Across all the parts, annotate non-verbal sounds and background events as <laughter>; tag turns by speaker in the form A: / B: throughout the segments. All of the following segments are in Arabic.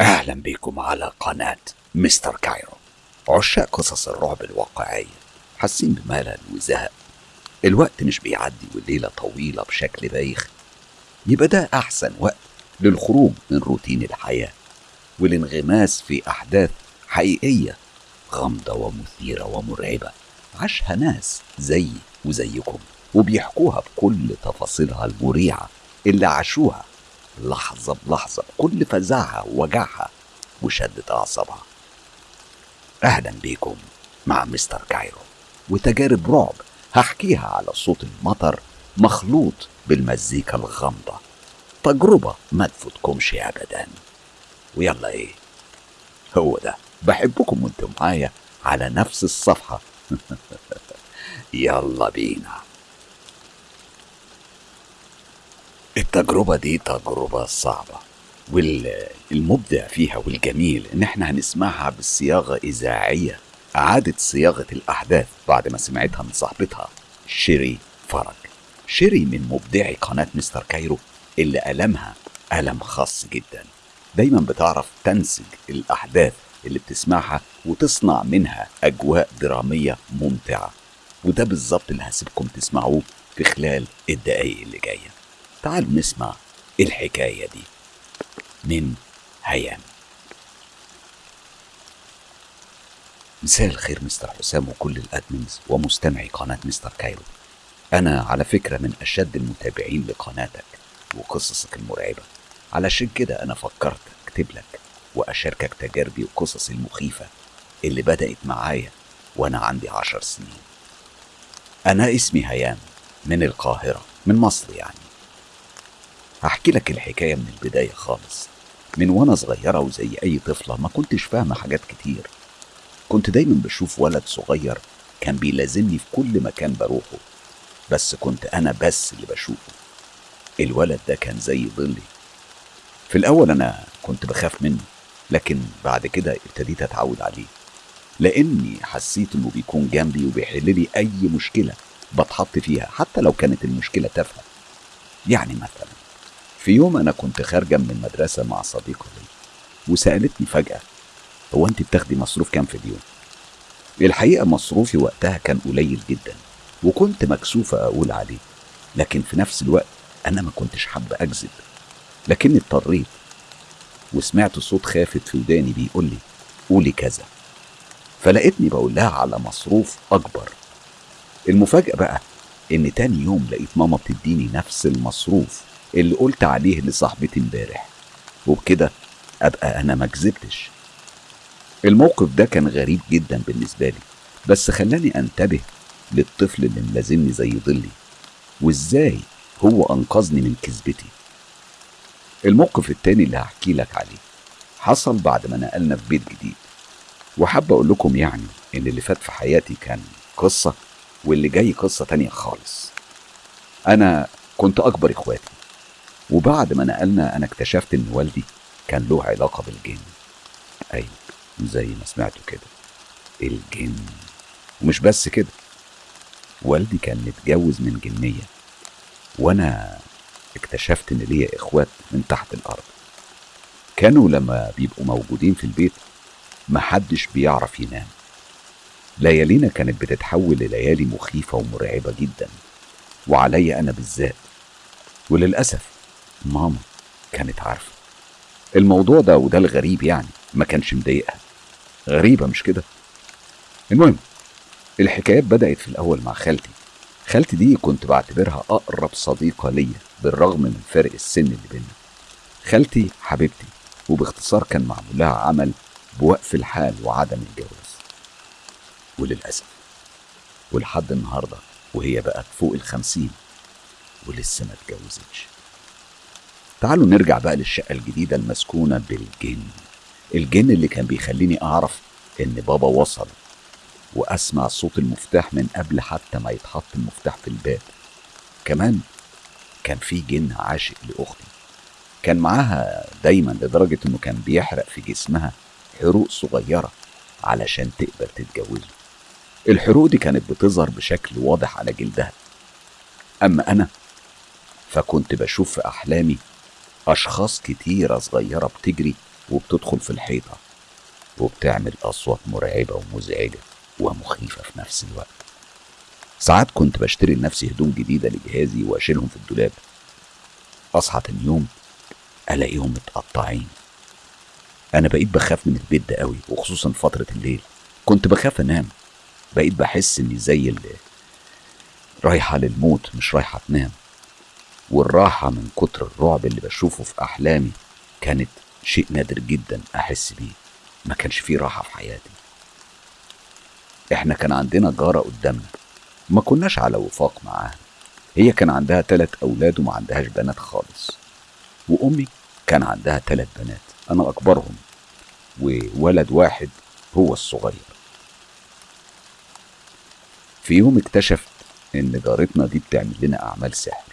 A: أهلا بكم على قناة مستر كايرو. عشاق قصص الرعب الواقعية حاسين بملل وزهق الوقت مش بيعدي والليلة طويلة بشكل بايخ. يبقى ده أحسن وقت للخروج من روتين الحياة والانغماس في أحداث حقيقية غامضة ومثيرة ومرعبة. عاشها ناس زيي وزيكم وبيحكوها بكل تفاصيلها المريعة اللي عاشوها لحظة بلحظة بكل فزعها ووجعها وشدة أعصابها. أهلا بيكم مع مستر كايرو. وتجارب رعب هحكيها على صوت المطر مخلوط بالمزيكا الغامضة. تجربة ما تفوتكمش أبدا. ويلا إيه؟ هو ده. بحبكم وأنتم معايا على نفس الصفحة. <laughs> يلا بينا. التجربة دي تجربة صعبة. والمبدع فيها والجميل إن إحنا هنسمعها بصياغة إذاعية اعادت صياغة الأحداث بعد ما سمعتها من صاحبتها شيري فرج. شيري من مبدعي قناة مستر كايرو اللي قلمها قلم خاص جدا. دايما بتعرف تنسج الأحداث اللي بتسمعها وتصنع منها أجواء درامية ممتعة. وده بالظبط اللي هسيبكم تسمعوه في خلال الدقايق اللي جاية. تعالوا نسمع الحكاية دي من هيام. مساء الخير مستر حسام وكل ال admins ومستمعي قناة مستر كايرو. أنا على فكرة من أشد المتابعين لقناتك وقصصك المرعبة. علشان كده أنا فكرت أكتب لك وأشاركك تجاربي وقصصي المخيفة اللي بدأت معايا وأنا عندي عشر سنين. أنا اسمي هيام من القاهرة من مصر يعني. هحكي لك الحكاية من البداية خالص. من وأنا صغيرة وزي أي طفلة ما كنتش فاهمة حاجات كتير. كنت دايما بشوف ولد صغير كان بيلازمني في كل مكان بروحه. بس كنت أنا بس اللي بشوفه. الولد ده كان زي ظلي. في الأول أنا كنت بخاف منه لكن بعد كده ابتديت أتعود عليه. لأني حسيت إنه بيكون جنبي وبيحل لي أي مشكلة بتحط فيها حتى لو كانت المشكلة تافهة. يعني مثلا في يوم أنا كنت خارجة من المدرسة مع صديقة لي وسألتني فجأة هو أنت بتاخدي مصروف كام في اليوم؟ الحقيقة مصروفي وقتها كان قليل جدا وكنت مكسوفة أقول عليه لكن في نفس الوقت أنا ما كنتش حابة أكذب لكني اضطريت وسمعت صوت خافت في وداني بيقول لي قولي كذا. فلقيتني بقول لها على مصروف أكبر. المفاجأة بقى إن تاني يوم لقيت ماما بتديني نفس المصروف. اللي قلت عليه لصاحبتي امبارح. وبكده أبقى أنا ما كذبتش. الموقف ده كان غريب جدا بالنسبة لي بس خلاني أنتبه للطفل اللي ملازمني زي ظلي وإزاي هو أنقذني من كذبتي. الموقف التاني اللي هحكي لك عليه حصل بعد ما نقلنا في بيت جديد. وحابة أقول لكم يعني إن اللي فات في حياتي كان قصة واللي جاي قصة تانية خالص. أنا كنت أكبر إخواتي. وبعد ما نقلنا أنا اكتشفت إن والدي كان له علاقة بالجن. أيوه زي ما سمعتوا كده. الجن. ومش بس كده. والدي كان متجوز من جنية. وأنا اكتشفت إن ليا إخوات من تحت الأرض. كانوا لما بيبقوا موجودين في البيت محدش بيعرف ينام. ليالينا كانت بتتحول لليالي مخيفة ومرعبة جدا. وعليا أنا بالذات. وللأسف ماما كانت عارفة. الموضوع ده وده الغريب يعني ما كانش مضايقها. غريبة مش كده؟ المهم الحكايات بدأت في الأول مع خالتي. خالتي دي كنت بعتبرها أقرب صديقة ليا بالرغم من فرق السن اللي بينا خالتي حبيبتي وباختصار كان معمول لها عمل بوقف الحال وعدم الجواز. وللأسف ولحد النهاردة وهي بقت فوق الخمسين ولسه ما اتجوزتش. تعالوا نرجع بقى للشقة الجديدة المسكونة بالجن. الجن اللي كان بيخليني أعرف إن بابا وصل وأسمع صوت المفتاح من قبل حتى ما يتحط المفتاح في الباب. كمان كان في جن عاشق لأختي. كان معاها دايما لدرجة إنه كان بيحرق في جسمها حروق صغيرة علشان تقبل تتجوزه. الحروق دي كانت بتظهر بشكل واضح على جلدها. أما أنا فكنت بشوف في أحلامي أشخاص كتيرة صغيرة بتجري وبتدخل في الحيطة وبتعمل أصوات مرعبة ومزعجة ومخيفة في نفس الوقت. ساعات كنت بشتري لنفسي هدوم جديدة لجهازي وأشيلهم في الدولاب. أصحى تاني يوم ألاقيهم متقطعين. أنا بقيت بخاف من البيت ده قوي وخصوصا فترة الليل. كنت بخاف أنام. بقيت بحس إني زي اللي رايحة للموت مش رايحة تنام. والراحة من كتر الرعب اللي بشوفه في أحلامي كانت شيء نادر جدا أحس بيه. ما كانش فيه راحة في حياتي. إحنا كان عندنا جارة قدامنا. ما كناش على وفاق معاها. هي كان عندها تلات أولاد وما عندهاش بنات خالص. وأمي كان عندها تلات بنات. أنا أكبرهم. وولد واحد هو الصغير. في يوم اكتشفت إن جارتنا دي بتعمل لنا أعمال سحر.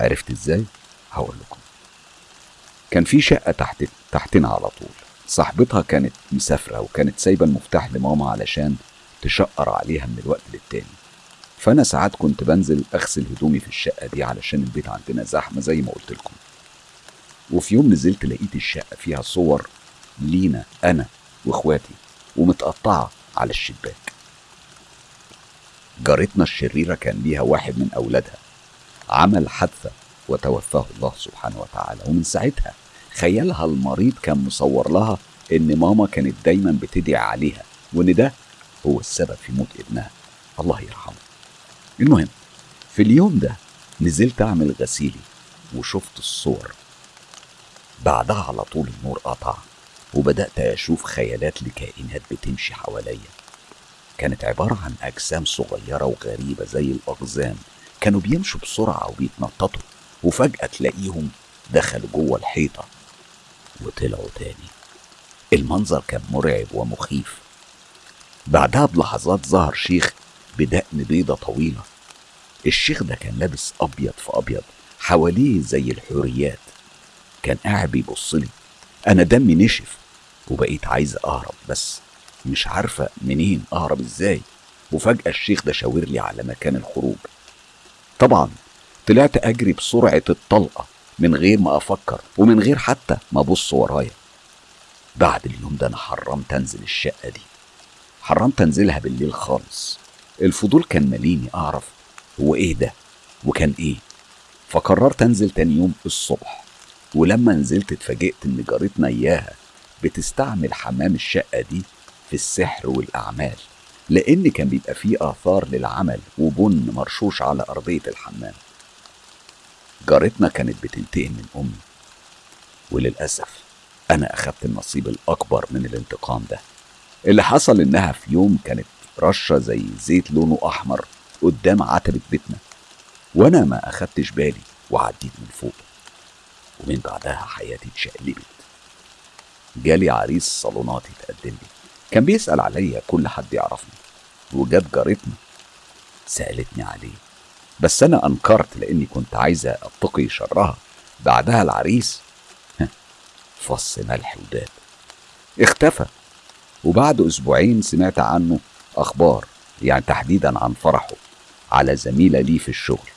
A: عرفت إزاي؟ هقول لكم. كان في شقة تحت تحتنا على طول. صاحبتها كانت مسافرة وكانت سايبة المفتاح لماما علشان تشقر عليها من الوقت للتاني. فأنا ساعات كنت بنزل أغسل هدومي في الشقة دي علشان البيت عندنا زحمة زي ما قلت لكم. وفي يوم نزلت لقيت الشقة فيها صور لينا أنا وإخواتي ومتقطعة على الشباك. جارتنا الشريرة كان ليها واحد من أولادها. عمل حادثة وتوفاه الله سبحانه وتعالى. ومن ساعتها خيالها المريض كان مصور لها إن ماما كانت دايما بتدعي عليها وإن ده هو السبب في موت ابنها. الله يرحمه. المهم في اليوم ده نزلت أعمل غسيلي وشفت الصور. بعدها على طول النور قطع وبدأت أشوف خيالات لكائنات بتمشي حواليا. كانت عبارة عن أجسام صغيرة وغريبة زي الأقزام. كانوا بيمشوا بسرعة وبيتنططوا وفجأة تلاقيهم دخلوا جوه الحيطة وطلعوا تاني. المنظر كان مرعب ومخيف. بعدها بلحظات ظهر شيخ بدقن بيضة طويلة. الشيخ ده كان لابس أبيض في أبيض حواليه زي الحوريات. كان قاعد بيبص لي. أنا دمي نشف وبقيت عايز أهرب بس مش عارفة منين أهرب إزاي. وفجأة الشيخ ده شاور لي على مكان الخروج. طبعا طلعت أجري بسرعة الطلقة من غير ما أفكر ومن غير حتى ما أبص ورايا. بعد اليوم ده أنا حرمت أنزل الشقة دي. حرمت أنزلها بالليل خالص. الفضول كان ماليني أعرف هو إيه ده وكان إيه. فقررت أنزل تاني يوم الصبح. ولما نزلت اتفاجئت إن جارتنا إياها بتستعمل حمام الشقة دي في السحر والأعمال. لأن كان بيبقى فيه آثار للعمل وبن مرشوش على أرضية الحمام. جارتنا كانت بتنتقم من أمي وللأسف أنا أخدت النصيب الأكبر من الانتقام ده. اللي حصل إنها في يوم كانت رشة زي زيت لونه أحمر قدام عتبة بيتنا وأنا ما أخدتش بالي وعديت من فوق. ومن بعدها حياتي اتشقلبت. جالي عريس صالونات يتقدم لي. كان بيسأل عليا كل حد يعرفني. وجت جارتنا. سألتني عليه. بس أنا أنكرت لأني كنت عايزة أتقي شرها. بعدها العريس فص ملح وداب. اختفى. وبعد أسبوعين سمعت عنه أخبار يعني تحديدا عن فرحه على زميلة لي في الشغل.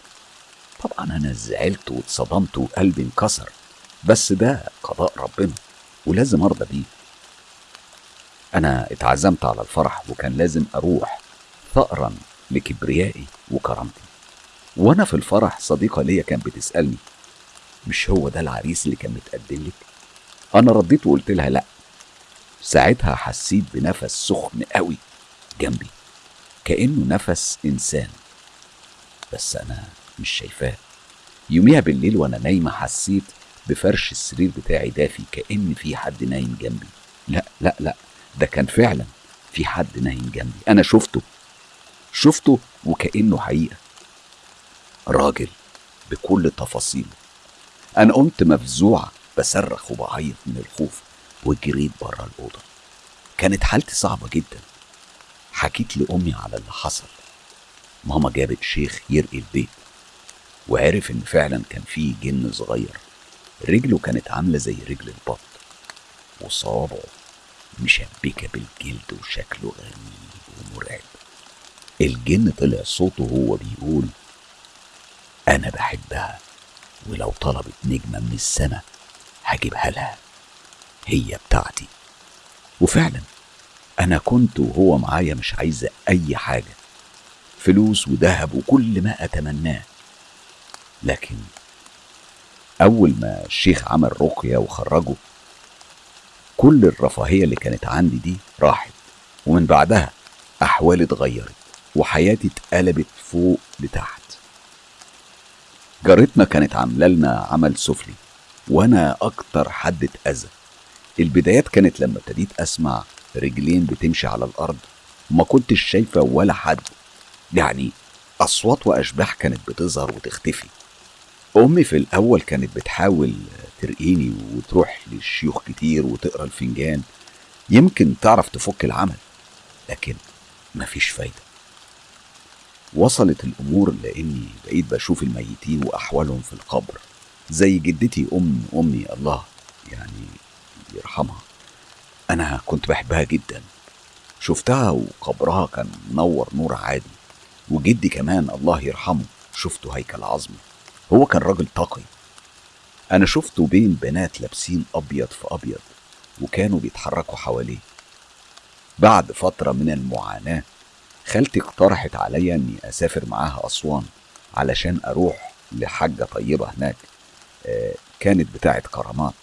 A: طبعا أنا زعلت واتصدمت وقلبي انكسر. بس ده قضاء ربنا ولازم أرضى بيه. أنا اتعزمت على الفرح وكان لازم أروح ثأرا لكبريائي وكرامتي. وأنا في الفرح صديقة ليا كانت بتسألني مش هو ده العريس اللي كان متقدم لك؟ أنا رديت وقلت لها لأ. ساعتها حسيت بنفس سخن قوي جنبي كأنه نفس إنسان. بس أنا مش شايفاه. يوميها بالليل وأنا نايمة حسيت بفرش السرير بتاعي دافي كأن في حد نايم جنبي. لا لا لا. ده كان فعلا في حد نايم جنبي. أنا شفته شفته وكأنه حقيقة. راجل بكل تفاصيله. أنا قمت مفزوعة بصرخ وبعيط من الخوف وجريت بره الأوضة. كانت حالتي صعبة جدا. حكيت لأمي على اللي حصل. ماما جابت شيخ يرقي البيت وعرف إن فعلا كان فيه جن صغير. رجله كانت عاملة زي رجل البط. وصوابعه مشبكة بالجلد وشكله غريب ومرعب. الجن طلع صوته وهو بيقول أنا بحبها ولو طلبت نجمة من السماء هجيبها لها. هي بتاعتي. وفعلا أنا كنت وهو معايا مش عايزة أي حاجة فلوس وذهب وكل ما أتمناه. لكن أول ما الشيخ عمل رقية وخرجه كل الرفاهية اللي كانت عندي دي راحت ومن بعدها أحوالي اتغيرت وحياتي اتقلبت فوق لتحت. جارتنا كانت عاملة لنا عمل سفلي وأنا أكتر حد اتأذى. البدايات كانت لما ابتديت أسمع رجلين بتمشي على الأرض وما كنتش شايفة ولا حد. يعني أصوات وأشباح كانت بتظهر وتختفي. أمي في الأول كانت بتحاول ترقيني وتروح للشيوخ كتير وتقرا الفنجان يمكن تعرف تفك العمل لكن مفيش فايدة. وصلت الأمور لأني بقيت بشوف الميتين وأحوالهم في القبر زي جدتي أم أمي الله يعني يرحمها. أنا كنت بحبها جدا. شفتها وقبرها كان منور نور عادي وجدي كمان الله يرحمه شفته هيكل عظمي. هو كان راجل تقي أنا شفته بين بنات لابسين أبيض في أبيض وكانوا بيتحركوا حواليه. بعد فترة من المعاناة خالتي اقترحت عليا إني أسافر معاها أسوان علشان أروح لحاجة طيبة هناك. آه، كانت بتاعة كرامات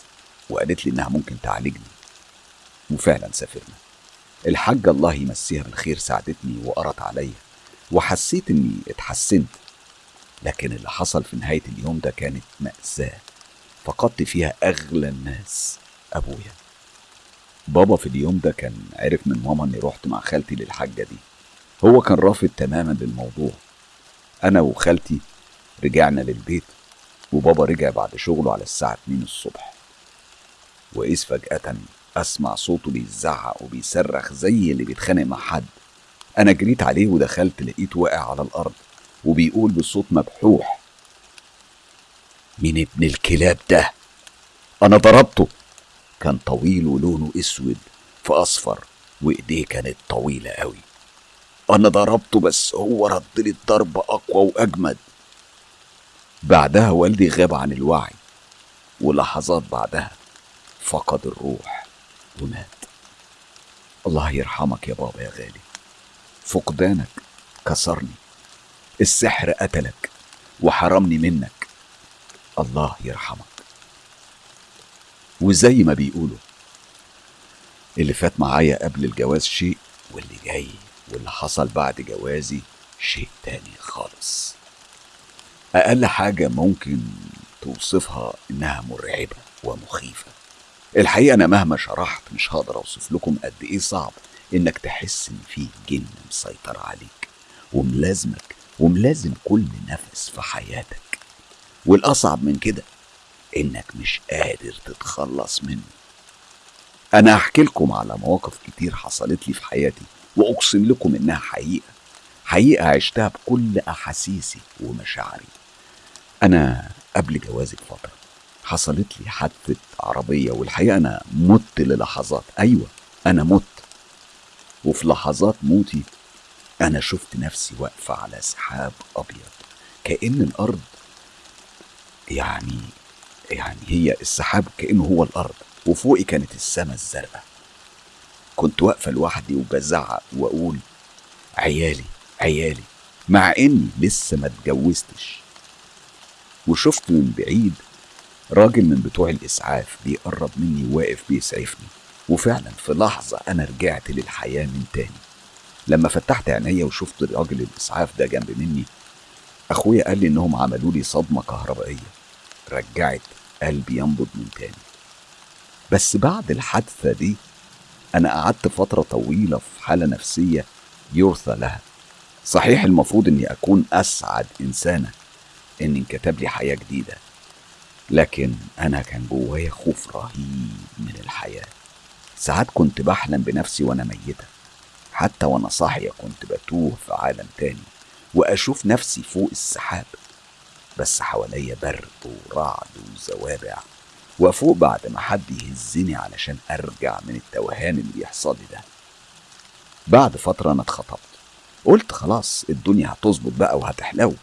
A: وقالت لي إنها ممكن تعالجني. وفعلا سافرنا. الحاجة الله يمسيها بالخير ساعدتني وقرت عليا وحسيت إني اتحسنت. لكن اللي حصل في نهاية اليوم ده كانت مأساة. فقدت فيها أغلى الناس أبويا. بابا في اليوم ده كان عرف من ماما إني رحت مع خالتي للحاجة دي. هو كان رافض تماما للموضوع. أنا وخالتي رجعنا للبيت وبابا رجع بعد شغله على الساعة 2 الصبح. وإذ فجأة أسمع صوته بيزعق وبيصرخ زي اللي بيتخانق مع حد. أنا جريت عليه ودخلت لقيته واقع على الأرض وبيقول بصوت مبحوح مين ابن الكلاب ده. أنا ضربته. كان طويل ولونه أسود في أصفر وإيديه كانت طويلة أوي. أنا ضربته بس هو رد لي الضرب أقوى وأجمد. بعدها والدي غاب عن الوعي ولحظات بعدها فقد الروح ومات. الله يرحمك يا بابا يا غالي. فقدانك كسرني السحر قتلك وحرمني منك. الله يرحمك وزي ما بيقولوا اللي فات معايا قبل الجواز شيء واللي جاي واللي حصل بعد جوازي شيء تاني خالص. أقل حاجة ممكن توصفها إنها مرعبة ومخيفة. الحقيقة أنا مهما شرحت مش هقدر أوصف لكم قد إيه صعب إنك تحس إن في جن مسيطر عليك. وملازمك وملازم كل نفس في حياتك والأصعب من كده إنك مش قادر تتخلص منه. أنا هحكي لكم على مواقف كتير حصلت لي في حياتي وأقسم لكم إنها حقيقة. حقيقة عشتها بكل أحاسيسي ومشاعري. أنا قبل جوازي بفترة حصلت لي حادثة عربية والحقيقة أنا مت للحظات. أيوة أنا مت. وفي لحظات موتي أنا شفت نفسي واقفة على سحاب أبيض كأن الأرض يعني يعني هي السحاب كأنه هو الأرض وفوقي كانت السماء الزرقاء. كنت واقفة لوحدي وبزعق وأقول عيالي عيالي مع إني لسه ما اتجوزتش. وشفت من بعيد راجل من بتوع الإسعاف بيقرب مني واقف بيسعفني. وفعلا في لحظة أنا رجعت للحياة من تاني. لما فتحت عينيا وشفت راجل الإسعاف ده جنب مني أخويا قال لي إنهم عملوا لي صدمة كهربائية. رجعت قلبي ينبض من تاني. بس بعد الحادثة دي أنا قعدت فترة طويلة في حالة نفسية يرثى لها. صحيح المفروض إني أكون أسعد إنسانة إن انكتب لي حياة جديدة. لكن أنا كان جوايا خوف رهيب من الحياة. ساعات كنت بحلم بنفسي وأنا ميتة. حتى وأنا صاحية كنت بتوه في عالم تاني. وأشوف نفسي فوق السحاب بس حواليا برد ورعد وزوابع وأفوق بعد ما حد يهزني علشان أرجع من التوهان اللي بيحصل لي ده. بعد فترة أنا اتخطبت قلت خلاص الدنيا هتظبط بقى وهتحلو.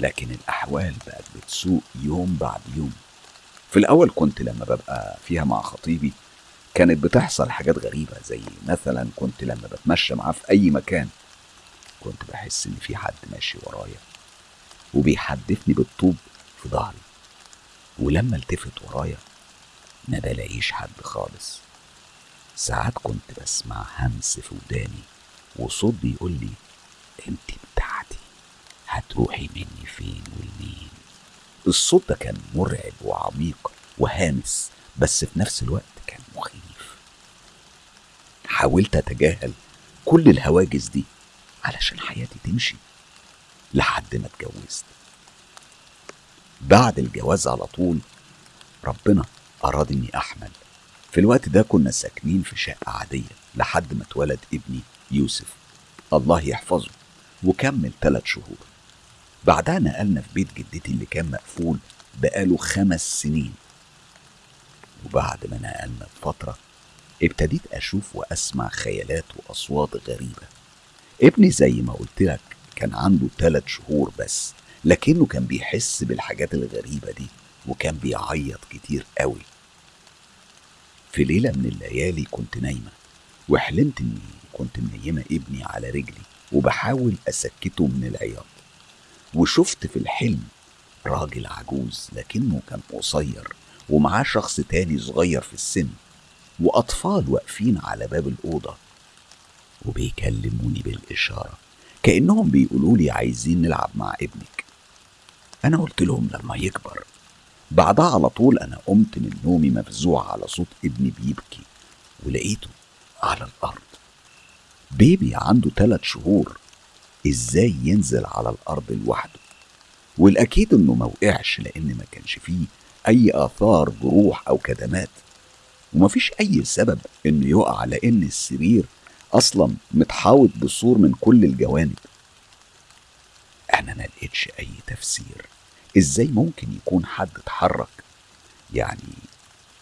A: لكن الأحوال بقت بتسوء يوم بعد يوم. في الأول كنت لما ببقى فيها مع خطيبي كانت بتحصل حاجات غريبة زي مثلا كنت لما بتمشى معاه في أي مكان كنت بحس إن في حد ماشي ورايا وبيحدفني بالطوب في ظهري. ولما التفت ورايا ما بلاقيش حد خالص. ساعات كنت بسمع همس في وداني وصوت بيقول لي أنت بتاعتي هتروحي مني فين والمين؟ الصوت ده كان مرعب وعميق وهامس بس في نفس الوقت كان مخيف. حاولت أتجاهل كل الهواجس دي علشان حياتي تمشي لحد ما اتجوزت. بعد الجواز على طول ربنا أراد إني أحمل. في الوقت ده كنا ساكنين في شقة عادية لحد ما اتولد ابني يوسف. الله يحفظه وكمل ثلاث شهور. بعدها نقلنا في بيت جدتي اللي كان مقفول بقاله خمس سنين. وبعد ما نقلنا بفترة ابتديت أشوف وأسمع خيالات وأصوات غريبة. ابني زي ما قلت لك كان عنده ثلاث شهور بس لكنه كان بيحس بالحاجات الغريبة دي وكان بيعيط كتير قوي. في ليلة من الليالي كنت نايمة وحلمت إني كنت منيمة ابني على رجلي وبحاول أسكته من العياط. وشفت في الحلم راجل عجوز لكنه كان قصير ومعاه شخص تاني صغير في السن وأطفال واقفين على باب الأوضة وبيكلموني بالإشارة كأنهم بيقولوا لي عايزين نلعب مع ابنك. أنا قلت لهم لما يكبر بعدها على طول أنا قمت من نومي مفزوع على صوت ابني بيبكي ولقيته على الأرض. بيبي عنده ثلاث شهور إزاي ينزل على الأرض لوحده؟ والأكيد إنه ما وقعش لأن ما كانش فيه أي آثار جروح أو كدمات. ومفيش أي سبب إنه يقع لأن السرير أصلا متحاوط بسور من كل الجوانب. أنا ما لقيتش أي تفسير. إزاي ممكن يكون حد اتحرك؟ يعني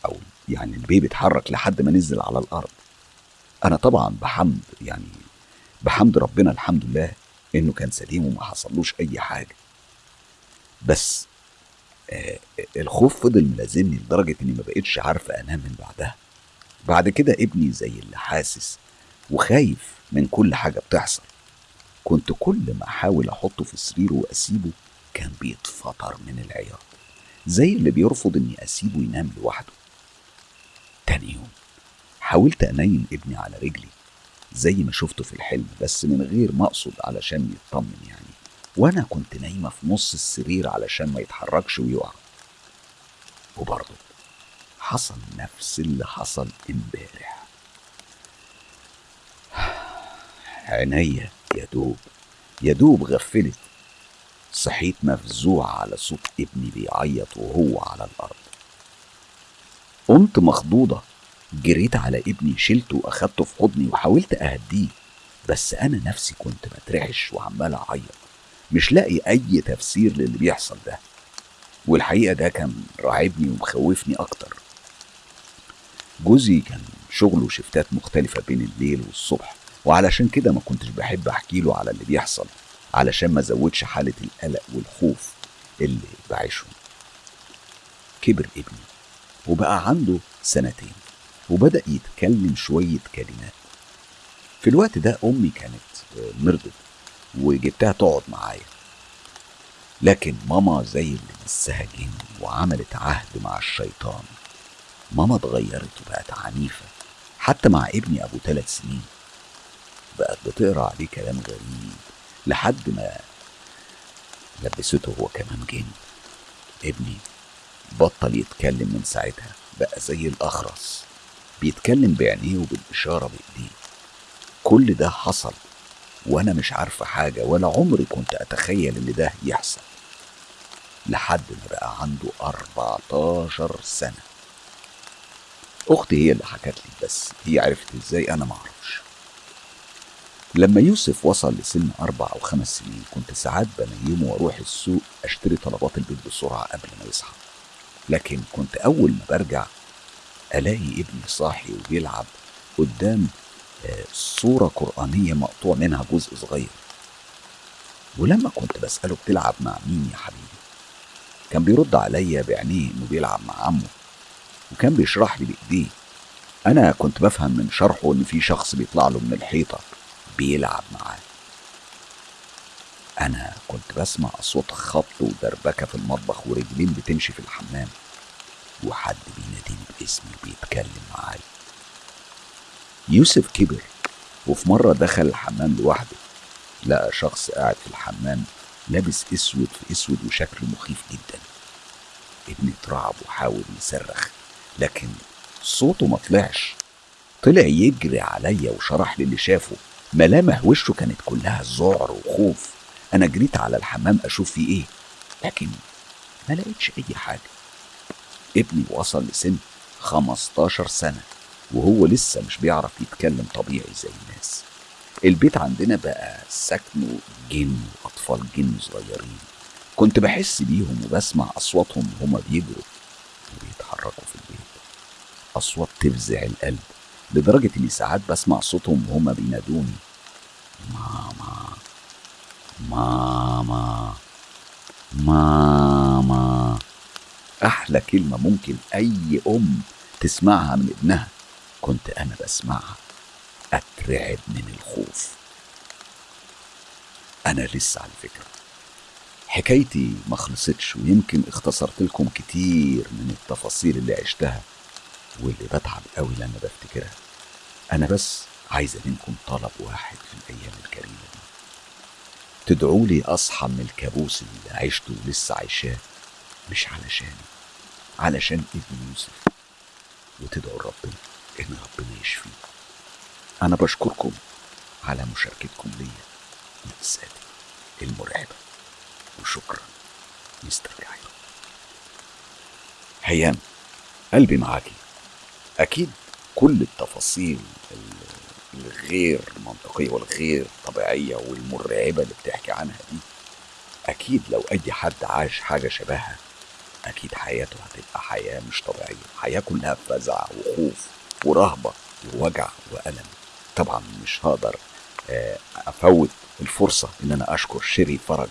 A: أو يعني البيبي اتحرك لحد ما نزل على الأرض. أنا طبعا بحمد يعني بحمد ربنا الحمد لله إنه كان سليم وما حصلوش أي حاجة. بس آه الخوف فضل ملازمني لدرجة إني ما بقتش عارفة أنام من بعدها. بعد كده ابني زي اللي حاسس وخايف من كل حاجة بتحصل. كنت كل ما أحاول أحطه في سريره وأسيبه كان بيتفطر من العياط زي اللي بيرفض إني أسيبه ينام لوحده. تاني يوم حاولت أنيم ابني على رجلي زي ما شفته في الحلم بس من غير ما أقصد علشان يطمن يعني. وأنا كنت نايمة في نص السرير علشان ما يتحركش ويقع. وبرضه حصل نفس اللي حصل امبارح. عينيا يا دوب يا دوب غفلت. صحيت مفزوع على صوت ابني بيعيط وهو على الأرض. قمت مخضوضة جريت على ابني شلته وأخدته في حضني وحاولت أهديه بس أنا نفسي كنت بترعش وعمال أعيط. مش لاقي أي تفسير للي بيحصل ده. والحقيقة ده كان راعبني ومخوفني أكتر. جوزي كان شغله شفتات مختلفة بين الليل والصبح. وعلشان كده ما كنتش بحب أحكي له على اللي بيحصل علشان ما زودش حالة القلق والخوف اللي بعيشهم كبر ابني وبقى عنده سنتين وبدأ يتكلم شوية كلمات. في الوقت ده أمي كانت مرضت وجبتها تقعد معايا. لكن ماما زي اللي مسها جن وعملت عهد مع الشيطان. ماما اتغيرت وبقت عنيفة حتى مع ابني أبو ثلاث سنين. بقت بتقرأ عليه كلام غريب لحد ما لبسته هو كمان جن. ابني بطل يتكلم من ساعتها بقى زي الأخرس. بيتكلم بعينيه وبالإشارة بإيديه. كل ده حصل وأنا مش عارفة حاجة ولا عمري كنت أتخيل إن ده يحصل. لحد ما بقى عنده 14 سنة. أختي هي اللي حكت لي بس هي عرفت إزاي؟ أنا معرفش لما يوسف وصل لسن أربع أو خمس سنين كنت ساعات بنيمه وأروح السوق أشتري طلبات البيت بسرعة قبل ما يصحى. لكن كنت أول ما برجع ألاقي ابني صاحي وبيلعب قدام صورة قرآنية مقطوع منها جزء صغير. ولما كنت بسأله بتلعب مع مين يا حبيبي؟ كان بيرد عليا بعينيه إنه بيلعب مع عمه وكان بيشرح لي بإيديه. أنا كنت بفهم من شرحه إن في شخص بيطلع له من الحيطة. بيلعب معاه أنا كنت بسمع اصوات خبط ودربكة في المطبخ ورجلين بتمشي في الحمام. وحد بيناديني باسمي وبيتكلم معايا. يوسف كبر وفي مرة دخل الحمام لوحده. لقى شخص قاعد في الحمام لابس أسود في أسود وشكله مخيف جدا. ابني اترعب وحاول يصرخ لكن صوته ما طلعش. طلع يجري عليا وشرح لي اللي شافه. ملامح وشه كانت كلها ذعر وخوف. أنا جريت على الحمام أشوف فيه إيه لكن ما لقيتش أي حاجة. ابني وصل لسن 15 سنة وهو لسه مش بيعرف يتكلم طبيعي زي الناس. البيت عندنا بقى سكنه جن وأطفال جن صغيرين. كنت بحس بيهم وبسمع أصواتهم وهما بيجروا وبيتحركوا في البيت. أصوات تفزع القلب. لدرجة إني ساعات بسمع صوتهم وهما بينادوني. ماما ماما ماما أحلى كلمة ممكن أي أم تسمعها من ابنها كنت أنا بسمعها. أترعب من الخوف. أنا لسه على فكرة. حكايتي ما خلصتش ويمكن اختصرت لكم كتير من التفاصيل اللي عشتها واللي بتعب قوي لما بفتكرها. أنا بس عايزه منكم طلب واحد في الأيام الكريمة دي. تدعوا لي أصحى من الكابوس اللي عشته ولسه عايشاه مش علشاني علشان ابن يوسف. وتدعوا ربنا إن ربنا يشفيه. أنا بشكركم على مشاركتكم ليا مأساتي المرعبة. وشكرا مستر كايرو هيام قلبي معاكي. أكيد كل التفاصيل الغير منطقية والغير طبيعية والمرعبة اللي بتحكي عنها دي أكيد لو أي حد عاش حاجة شبهها أكيد حياته هتبقى حياة مش طبيعية. حياة كلها فزع وخوف ورهبة ووجع وألم. طبعا مش هقدر أفوت الفرصة إن أنا أشكر شيري فرج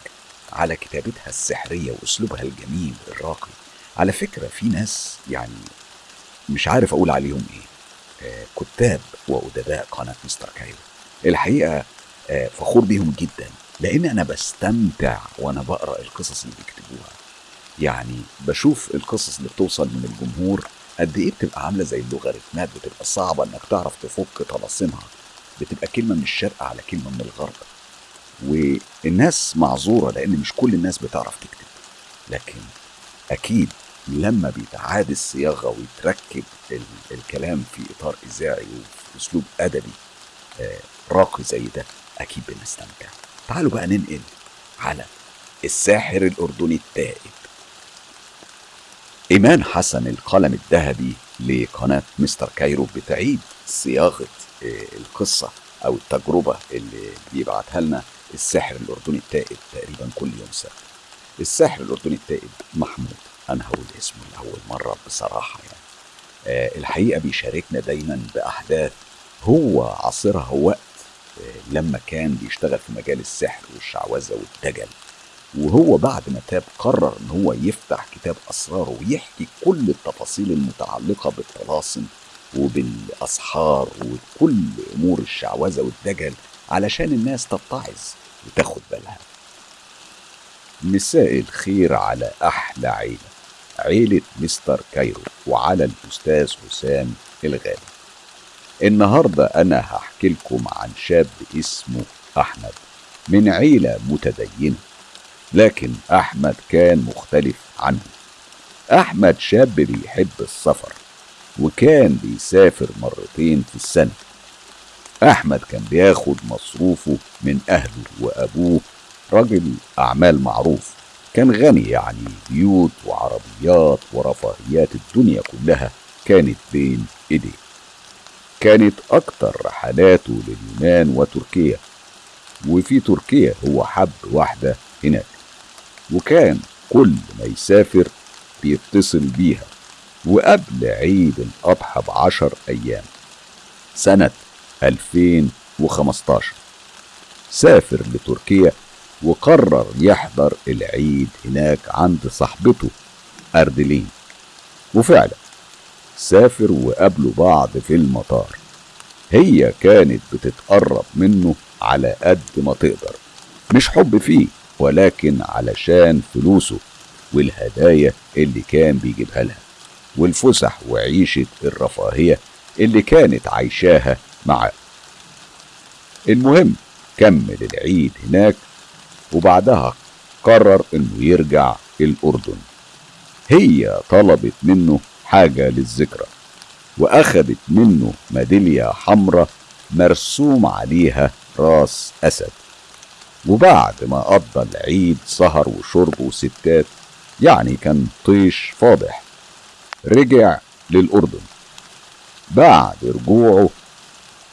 A: على كتابتها السحرية وأسلوبها الجميل الراقي. على فكرة في ناس يعني مش عارف أقول عليهم إيه. كتاب وأدباء قناة مستر كايرو الحقيقة فخور بيهم جدا لأن أنا بستمتع وأنا بقرأ القصص اللي بيكتبوها. يعني بشوف القصص اللي بتوصل من الجمهور قد إيه بتبقى عاملة زي اللوغاريتمات بتبقى صعبة إنك تعرف تفك طلاسمها بتبقى كلمة من الشرق على كلمة من الغرب. والناس معذورة لأن مش كل الناس بتعرف تكتب. لكن أكيد لما بيتعاد الصياغة ويتركب الكلام في إطار إذاعي وفي اسلوب ادبي راقي زي ده أكيد بنستمتع. تعالوا بقى ننقل على الساحر الأردني التائب. إيمان حسن القلم الذهبي لقناة مستر كايرو بتعيد صياغة القصة أو التجربة اللي بيبعتها لنا الساحر الأردني التائب تقريبا كل يوم سبت. الساحر الأردني التائب محمود. أنا هقول اسمه لأول مرة بصراحة يعني. آه الحقيقة بيشاركنا دايما بأحداث هو عاصرها وقت آه لما كان بيشتغل في مجال السحر والشعوذة والدجل. وهو بعد ما تاب قرر إن هو يفتح كتاب أسراره ويحكي كل التفاصيل المتعلقة بالطلاسم وبالأسحار وكل أمور الشعوذة والدجل علشان الناس تتعظ وتاخد بالها. مساء الخير على أحلى عيلة. عيلة مستر كايرو وعلى الأستاذ حسام الغالي. النهاردة أنا هحكي لكم عن شاب اسمه أحمد من عيلة متدينة لكن أحمد كان مختلف عنهم أحمد شاب بيحب السفر وكان بيسافر مرتين في السنة. أحمد كان بياخد مصروفه من أهله وأبوه راجل أعمال معروف. كان غني يعني بيوت وعربيات ورفاهيات الدنيا كلها كانت بين إيديه. كانت أكتر رحلاته لليونان وتركيا وفي تركيا هو حب واحدة هناك وكان كل ما يسافر بيتصل بيها وقبل عيد الأضحى بعشر أيام سنة 2015 سافر لتركيا وقرر يحضر العيد هناك عند صاحبته أردلين وفعلا سافر وقابلوا بعض في المطار. هي كانت بتتقرب منه على قد ما تقدر. مش حب فيه ولكن علشان فلوسه والهدايا اللي كان بيجيبها لها والفسح وعيشة الرفاهية اللي كانت عايشاها معاه. المهم كمل العيد هناك وبعدها قرر إنه يرجع الأردن. هي طلبت منه حاجة للذكرى وأخدت منه ميدالية حمراء مرسوم عليها راس أسد. وبعد ما قضى العيد سهر وشرب وستات يعني كان طيش فاضح رجع للأردن. بعد رجوعه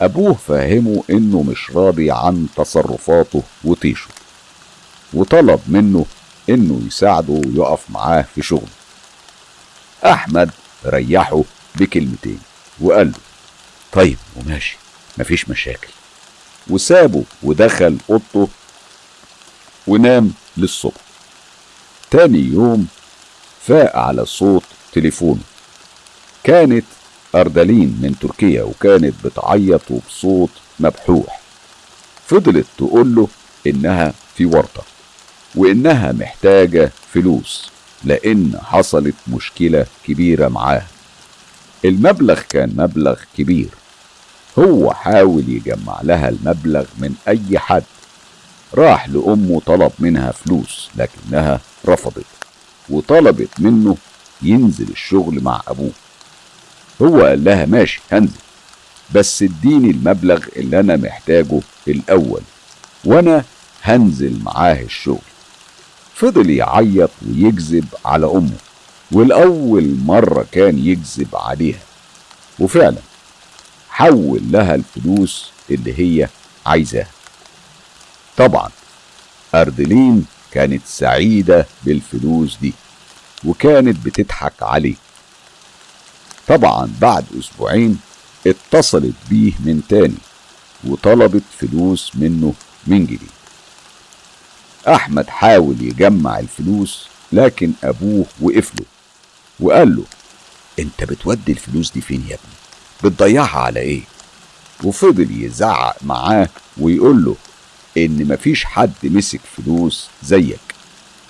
A: أبوه فهمه إنه مش راضي عن تصرفاته وطيشه. وطلب منه إنه يساعده ويقف معاه في شغله. أحمد ريحه بكلمتين وقال له طيب وماشي مفيش مشاكل. وسابه ودخل أوضته ونام للصبح. تاني يوم فاق على صوت تليفونه. كانت أردلين من تركيا وكانت بتعيط وبصوت مبحوح. فضلت تقول له إنها في ورطة. وإنها محتاجة فلوس لأن حصلت مشكلة كبيرة معاها. المبلغ كان مبلغ كبير. هو حاول يجمع لها المبلغ من أي حد. راح لأمه طلب منها فلوس لكنها رفضت وطلبت منه ينزل الشغل مع أبوه. هو قال لها ماشي هنزل. بس اديني المبلغ اللي أنا محتاجه الأول وأنا هنزل معاه الشغل. فضل يعيط ويكذب على أمه والأول مرة كان يكذب عليها. وفعلا حول لها الفلوس اللي هي عايزاها. طبعا أردلين كانت سعيدة بالفلوس دي وكانت بتضحك عليه. طبعا بعد أسبوعين اتصلت بيه من تاني وطلبت فلوس منه من جديد. أحمد حاول يجمع الفلوس لكن أبوه وقف له وقال له أنت بتودي الفلوس دي فين يا ابني؟ بتضيعها على إيه؟ وفضل يزعق معاه ويقول له إن مفيش حد مسك فلوس زيك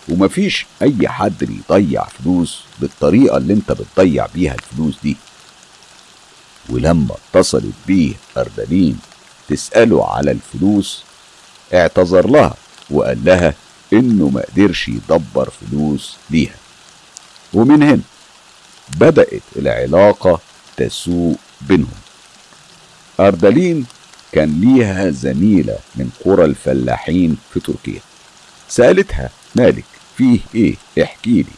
A: ومفيش أي حد بيضيع فلوس بالطريقة اللي أنت بتضيع بيها الفلوس دي ولما اتصلت بيه أردلين تسأله على الفلوس اعتذر لها وقال لها إنه ما قدرش يدبر فلوس ليها. ومن هنا بدأت العلاقة تسوء بينهم. أردلين كان ليها زميلة من قرى الفلاحين في تركيا. سألتها مالك فيه إيه؟ احكي لي.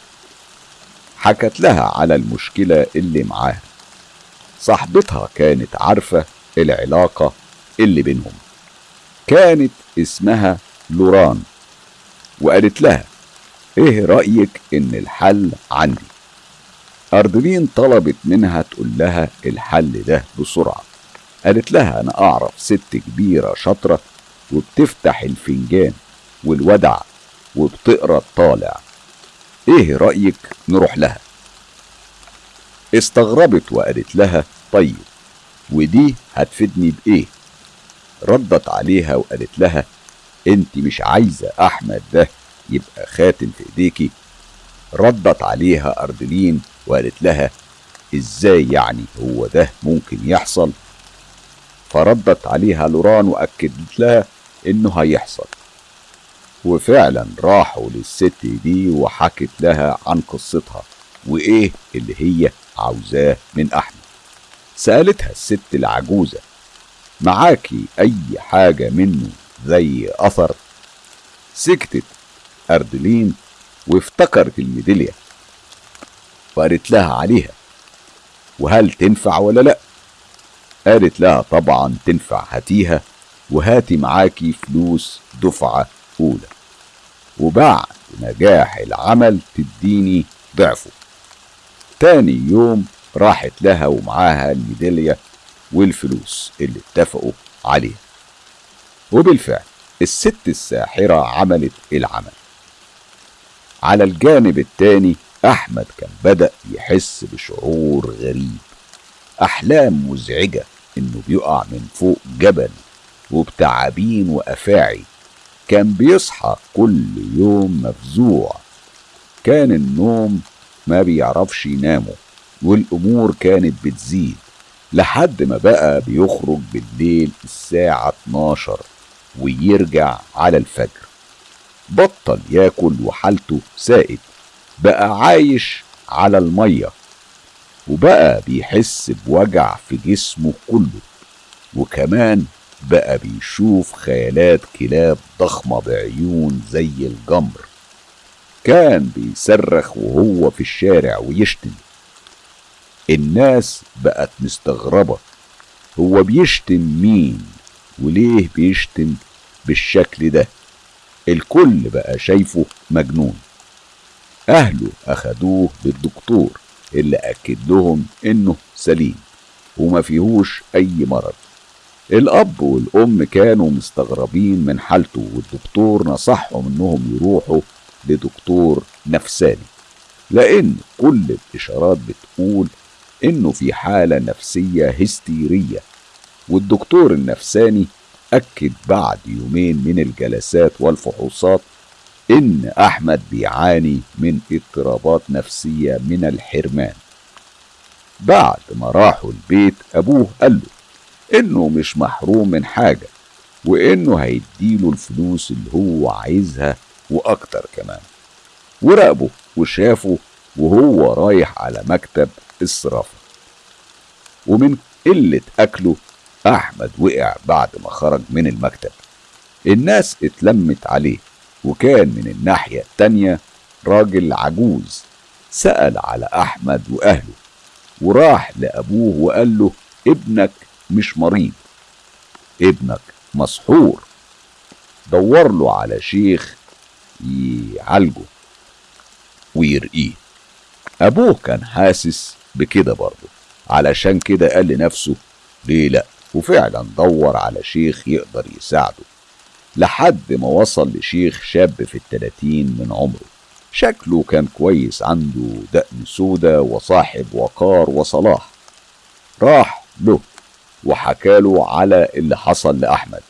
A: حكت لها على المشكلة اللي معاها. صاحبتها كانت عارفة العلاقة اللي بينهم. كانت اسمها لوران وقالت لها إيه رأيك إن الحل عندي؟ أردلين طلبت منها تقول لها الحل ده بسرعة. قالت لها أنا أعرف ست كبيرة شاطرة وبتفتح الفنجان والودع وبتقرأ الطالع. إيه رأيك نروح لها؟ استغربت وقالت لها طيب ودي هتفيدني بإيه؟ ردت عليها وقالت لها انت مش عايزة أحمد ده يبقى خاتم في إيديكي. ردت عليها أردلين وقالت لها إزاي يعني هو ده ممكن يحصل؟ فردت عليها لوران وأكدت لها إنه هيحصل. وفعلا راحوا للست دي وحكت لها عن قصتها وإيه اللي هي عاوزاه من أحمد. سألتها الست العجوزة معاكي أي حاجة منه زي أثر سكتت أردلين وافتكرت الميدالية. وقالت لها عليها. وهل تنفع ولا لأ؟ قالت لها طبعا تنفع هاتيها وهاتي معاكي فلوس دفعة أولى. وبعد نجاح العمل تديني ضعفه. تاني يوم راحت لها ومعاها الميدالية والفلوس اللي اتفقوا عليها. وبالفعل الست الساحرة عملت العمل. على الجانب التاني أحمد كان بدأ يحس بشعور غريب. أحلام مزعجة إنه بيقع من فوق جبل وبتعابين وأفاعي. كان بيصحى كل يوم مفزوع. كان النوم ما بيعرفش ينامه والأمور كانت بتزيد لحد ما بقى بيخرج بالليل الساعة 12 ويرجع على الفجر. بطل ياكل وحالته سائد. بقى عايش على المية. وبقى بيحس بوجع في جسمه كله. وكمان بقى بيشوف خيالات كلاب ضخمة بعيون زي الجمر. كان بيصرخ وهو في الشارع ويشتم. الناس بقت مستغربة. هو بيشتم مين؟ وليه بيشتم بالشكل ده؟ الكل بقى شايفه مجنون. أهله أخدوه للدكتور اللي أكد لهم إنه سليم وما فيهوش أي مرض. الأب والأم كانوا مستغربين من حالته والدكتور نصحهم إنهم يروحوا لدكتور نفساني. لأن كل الإشارات بتقول إنه في حالة نفسية هستيرية. والدكتور النفساني أكد بعد يومين من الجلسات والفحوصات إن أحمد بيعاني من اضطرابات نفسية من الحرمان. بعد ما راحوا البيت أبوه قال له إنه مش محروم من حاجة وإنه هيديله الفلوس اللي هو عايزها وأكتر كمان. وراقبه وشافه وهو رايح على مكتب الصرافة ومن قلة أكله أحمد وقع بعد ما خرج من المكتب. الناس اتلمت عليه وكان من الناحية التانية راجل عجوز. سأل على أحمد وأهله وراح لأبوه وقال له ابنك مش مريض. ابنك مسحور. دور له على شيخ يعالجه ويرقيه. أبوه كان حاسس بكده برضه علشان كده قال لنفسه ليه لأ؟ وفعلا دور على شيخ يقدر يساعده لحد ما وصل لشيخ شاب في التلاتين من عمره. شكله كان كويس عنده دقن سودة وصاحب وقار وصلاح. راح له وحكاله على اللي حصل لأحمد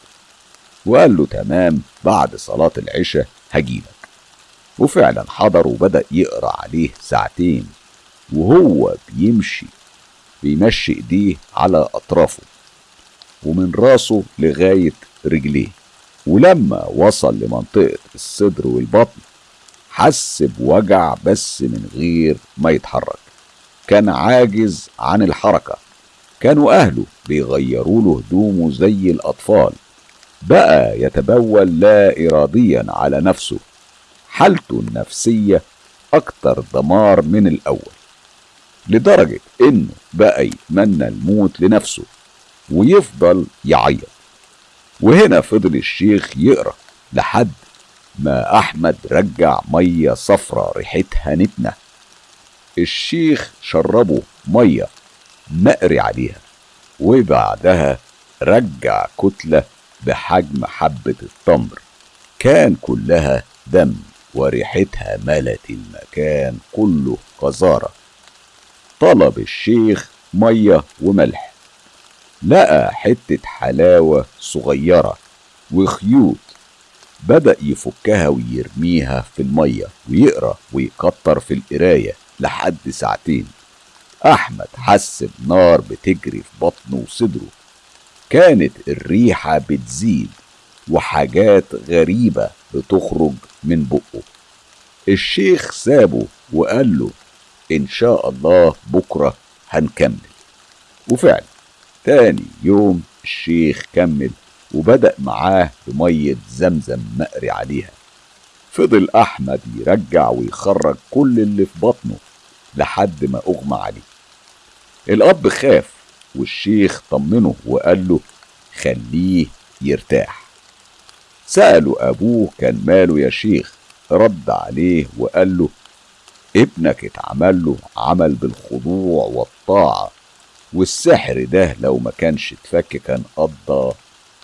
A: وقال له تمام بعد صلاة العشاء هجيلك وفعلا حضر وبدأ يقرأ عليه ساعتين وهو بيمشي بيمشي إيديه على أطرافه. ومن راسه لغاية رجليه. ولما وصل لمنطقة الصدر والبطن حس بوجع بس من غير ما يتحرك. كان عاجز عن الحركة. كانوا أهله بيغيروا له هدومه زي الأطفال. بقى يتبول لا إراديا على نفسه. حالته النفسية أكتر دمار من الأول. لدرجة إنه بقى يتمنى الموت لنفسه. ويفضل يعيط. وهنا فضل الشيخ يقرأ لحد ما أحمد رجع مية صفرة ريحتها نتنة. الشيخ شربه مية مقري عليها وبعدها رجع كتلة بحجم حبة التمر. كان كلها دم وريحتها ملت المكان كله قذارة طلب الشيخ مية وملح. لقى حتة حلاوة صغيرة وخيوط بدأ يفكها ويرميها في المية ويقرأ ويكتر في القراية لحد ساعتين. أحمد حس بنار بتجري في بطنه وصدره. كانت الريحة بتزيد وحاجات غريبة بتخرج من بقه. الشيخ سابه وقال له إن شاء الله بكرة هنكمل. وفعلا تاني يوم الشيخ كمل وبدأ معاه بمية زمزم مقري عليها. فضل أحمد يرجع ويخرج كل اللي في بطنه لحد ما أغمى عليه. الأب خاف والشيخ طمنه وقال له خليه يرتاح. سأله أبوه كان ماله يا شيخ؟ رد عليه وقال له ابنك اتعمل له عمل بالخضوع والطاعة. والسحر ده لو ما كانش اتفك كان قضى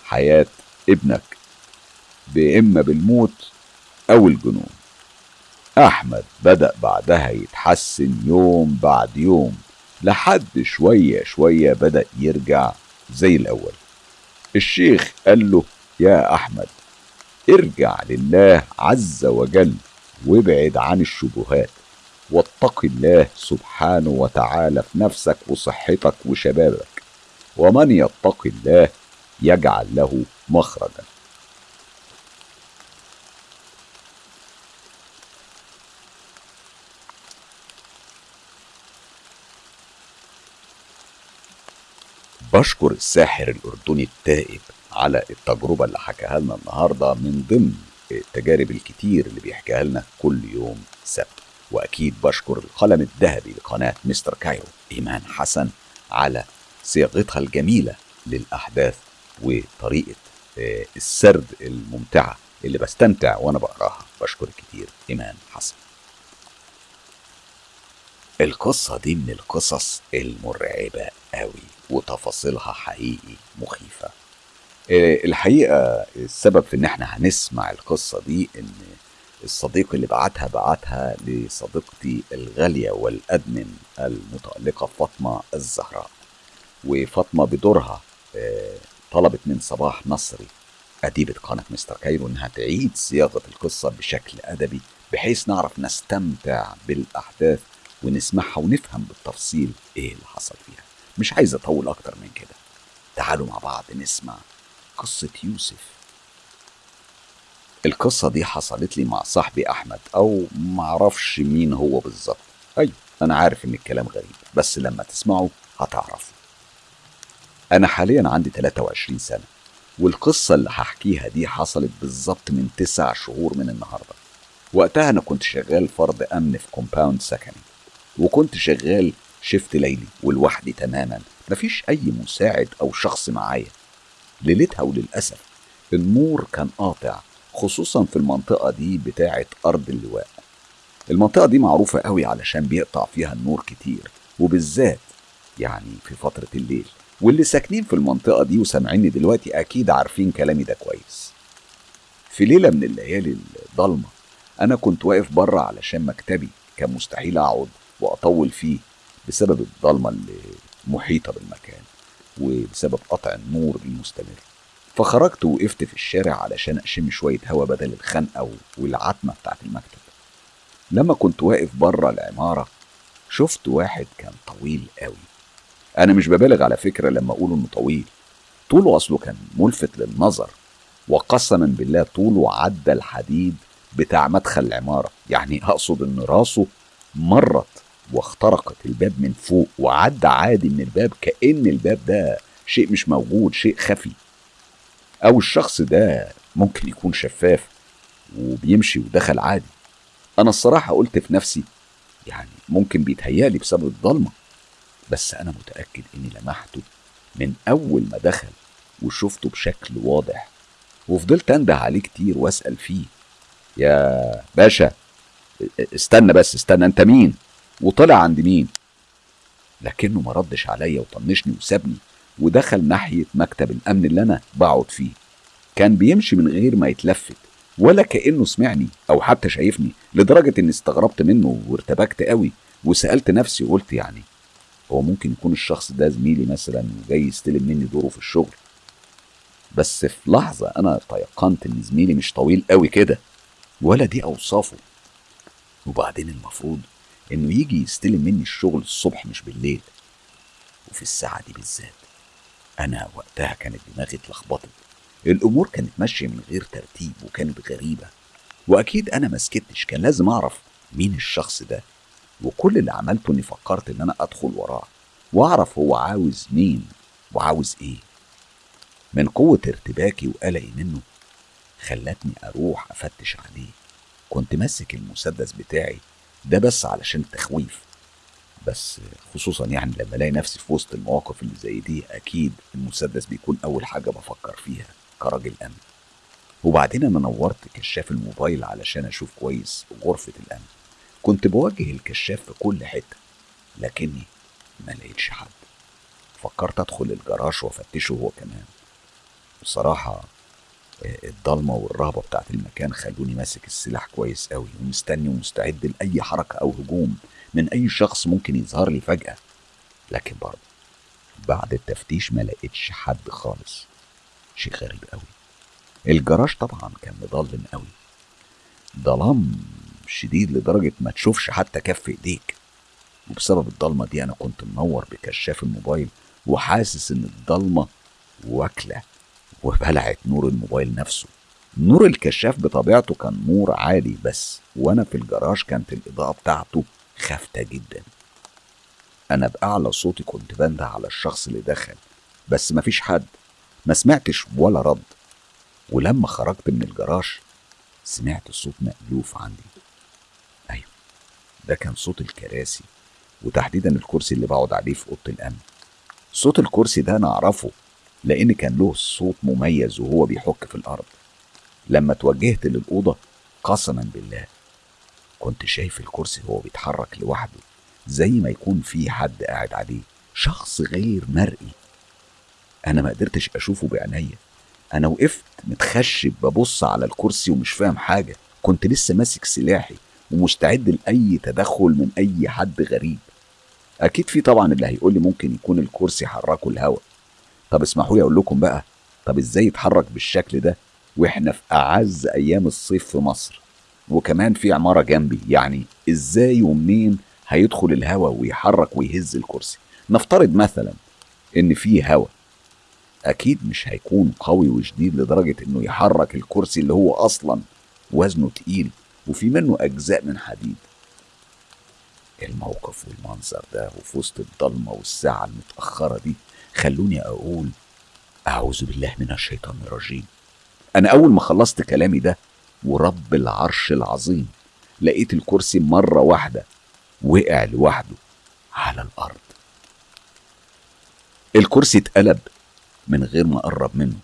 A: حياة ابنك بإما بالموت أو الجنون. أحمد بدأ بعدها يتحسن يوم بعد يوم لحد شوية شوية بدأ يرجع زي الأول. الشيخ قال له يا أحمد ارجع لله عز وجل وابعد عن الشبهات. واتق الله سبحانه وتعالى في نفسك وصحتك وشبابك. ومن يتق الله يجعل له مخرجا. بشكر الساحر الأردني التائب على التجربة اللي حكاها لنا النهاردة من ضمن التجارب الكتير اللي بيحكيها لنا كل يوم سبت. وأكيد بشكر القلم الذهبي لقناة مستر كايرو إيمان حسن على صياغتها الجميلة للأحداث وطريقة آه، السرد الممتعة اللي بستمتع وأنا بقراها. بشكر كتير إيمان حسن. القصة دي من القصص المرعبة قوي وتفاصيلها حقيقي مخيفة. آه، الحقيقة السبب في إن إحنا هنسمع القصة دي إن الصديق اللي بعتها بعتها لصديقتي الغالية والأدمن المتألقة فاطمة الزهراء. وفاطمة بدورها آه، طلبت من صباح نصري أديبة قناة مستر كايرو إنها تعيد صياغة القصة بشكل أدبي بحيث نعرف نستمتع بالأحداث ونسمعها ونفهم بالتفصيل إيه اللي حصل فيها. مش عايز أطول أكتر من كده. تعالوا مع بعض نسمع قصة يوسف. القصة دي حصلت لي مع صاحبي أحمد أو معرفش مين هو بالظبط. أيوة أنا عارف إن الكلام غريب بس لما تسمعوا هتعرفوا أنا حاليا عندي 23 سنة والقصة اللي هحكيها دي حصلت بالظبط من تسع شهور من النهاردة. وقتها أنا كنت شغال فرد أمن في كومباوند سكني وكنت شغال شفت ليلي ولوحدي تماما. مفيش أي مساعد أو شخص معايا. ليلتها وللأسف النور كان قاطع خصوصا في المنطقة دي بتاعة أرض اللواء. المنطقة دي معروفة قوي علشان بيقطع فيها النور كتير وبالذات يعني في فترة الليل. واللي ساكنين في المنطقة دي وسامعيني دلوقتي أكيد عارفين كلامي ده كويس. في ليلة من الليالي الضلمة أنا كنت واقف بره علشان مكتبي كان مستحيل أقعد وأطول فيه بسبب الضلمة اللي محيطة بالمكان وبسبب قطع النور المستمر. فخرجت وقفت في الشارع علشان أشم شوية هوا بدل الخنقة والعتمة بتاعت المكتب. لما كنت واقف بره العمارة شفت واحد كان طويل قوي. أنا مش ببالغ على فكرة لما أقول إنه طويل. طوله أصله كان ملفت للنظر وقسما بالله طوله عدى الحديد بتاع مدخل العمارة. يعني أقصد إن راسه مرت واخترقت الباب من فوق وعدى عادي من الباب كأن الباب ده شيء مش موجود شيء خفي. أو الشخص ده ممكن يكون شفاف وبيمشي ودخل عادي. أنا الصراحة قلت في نفسي يعني ممكن بيتهيألي بسبب الضلمة بس أنا متأكد إني لمحته من أول ما دخل وشفته بشكل واضح. وفضلت أنده عليه كتير وأسأل فيه يا باشا استنى بس استنى أنت مين؟ وطلع عند مين. لكنه ما ردش عليا وطنشني وسابني. ودخل ناحية مكتب الأمن اللي أنا بقعد فيه. كان بيمشي من غير ما يتلفت ولا كأنه سمعني أو حتى شايفني لدرجة إني استغربت منه وارتبكت قوي وسألت نفسي وقلت يعني هو ممكن يكون الشخص ده زميلي مثلا وجاي يستلم مني دوره في الشغل؟ بس في لحظة أنا تيقنت إن زميلي مش طويل قوي كده ولا دي أوصافه. وبعدين المفروض إنه يجي يستلم مني الشغل الصبح مش بالليل. وفي الساعة دي بالذات. أنا وقتها كانت دماغي اتلخبطت. الأمور كانت ماشية من غير ترتيب وكانت غريبة. وأكيد أنا ما سكتش كان لازم أعرف مين الشخص ده. وكل اللي عملته إني فكرت إن أنا أدخل وراه. وأعرف هو عاوز مين وعاوز إيه. من قوة ارتباكي وقلقي منه خلتني أروح أفتش عليه. كنت ماسك المسدس بتاعي ده بس علشان التخويف. بس خصوصا يعني لما ألاقي نفسي في وسط المواقف اللي زي دي أكيد المسدس بيكون أول حاجة بفكر فيها كراجل أمن. وبعدين أنا نورت كشاف الموبايل علشان أشوف كويس غرفة الأمن. كنت بوجه الكشاف في كل حتة لكني ما لقيتش حد. فكرت أدخل الجراج وأفتشه هو كمان. بصراحة آه، الضلمة والرهبة بتاعت المكان خلوني ماسك السلاح كويس قوي ومستني ومستعد لأي حركة أو هجوم. من أي شخص ممكن يظهر لي فجأة. لكن برضه بعد التفتيش ما لقيتش حد خالص. شيء غريب قوي. الجراج طبعا كان مضلم قوي. ظلام شديد لدرجة ما تشوفش حتى كف إيديك. وبسبب الضلمة دي أنا كنت منور بكشاف الموبايل وحاسس إن الضلمة واكلة وبلعت نور الموبايل نفسه. نور الكشاف بطبيعته كان نور عالي بس وأنا في الجراج كانت الإضاءة بتاعته خافتة جدا. أنا بأعلى صوتي كنت بنده على الشخص اللي دخل بس مفيش حد. ما سمعتش ولا رد. ولما خرجت من الجراج سمعت صوت مألوف عندي. أيوة ده كان صوت الكراسي وتحديدا الكرسي اللي بقعد عليه في أوضة الأمن. صوت الكرسي ده أنا أعرفه لأن كان له صوت مميز وهو بيحك في الأرض. لما توجهت للأوضة قسما بالله كنت شايف الكرسي وهو بيتحرك لوحده زي ما يكون في حد قاعد عليه شخص غير مرئي. أنا ما قدرتش أشوفه بعينيا. أنا وقفت متخشب ببص على الكرسي ومش فاهم حاجة. كنت لسه ماسك سلاحي ومستعد لأي تدخل من أي حد غريب. أكيد في طبعا اللي هيقول لي ممكن يكون الكرسي حركه الهوا. طب اسمحوا لي أقول لكم بقى طب إزاي يتحرك بالشكل ده وإحنا في أعز أيام الصيف في مصر؟ وكمان في عمارة جنبي. يعني إزاي ومنين هيدخل الهوا ويحرك ويهز الكرسي؟ نفترض مثلا إن في هوا. أكيد مش هيكون قوي وشديد لدرجة إنه يحرك الكرسي اللي هو أصلا وزنه تقيل وفي منه أجزاء من حديد. الموقف والمنظر ده وفي وسط الضلمة والساعة المتأخرة دي خلوني أقول أعوذ بالله من الشيطان الرجيم. أنا أول ما خلصت كلامي ده ورب العرش العظيم. لقيت الكرسي مرة واحدة وقع لوحده على الأرض. الكرسي اتقلب من غير ما أقرب منه.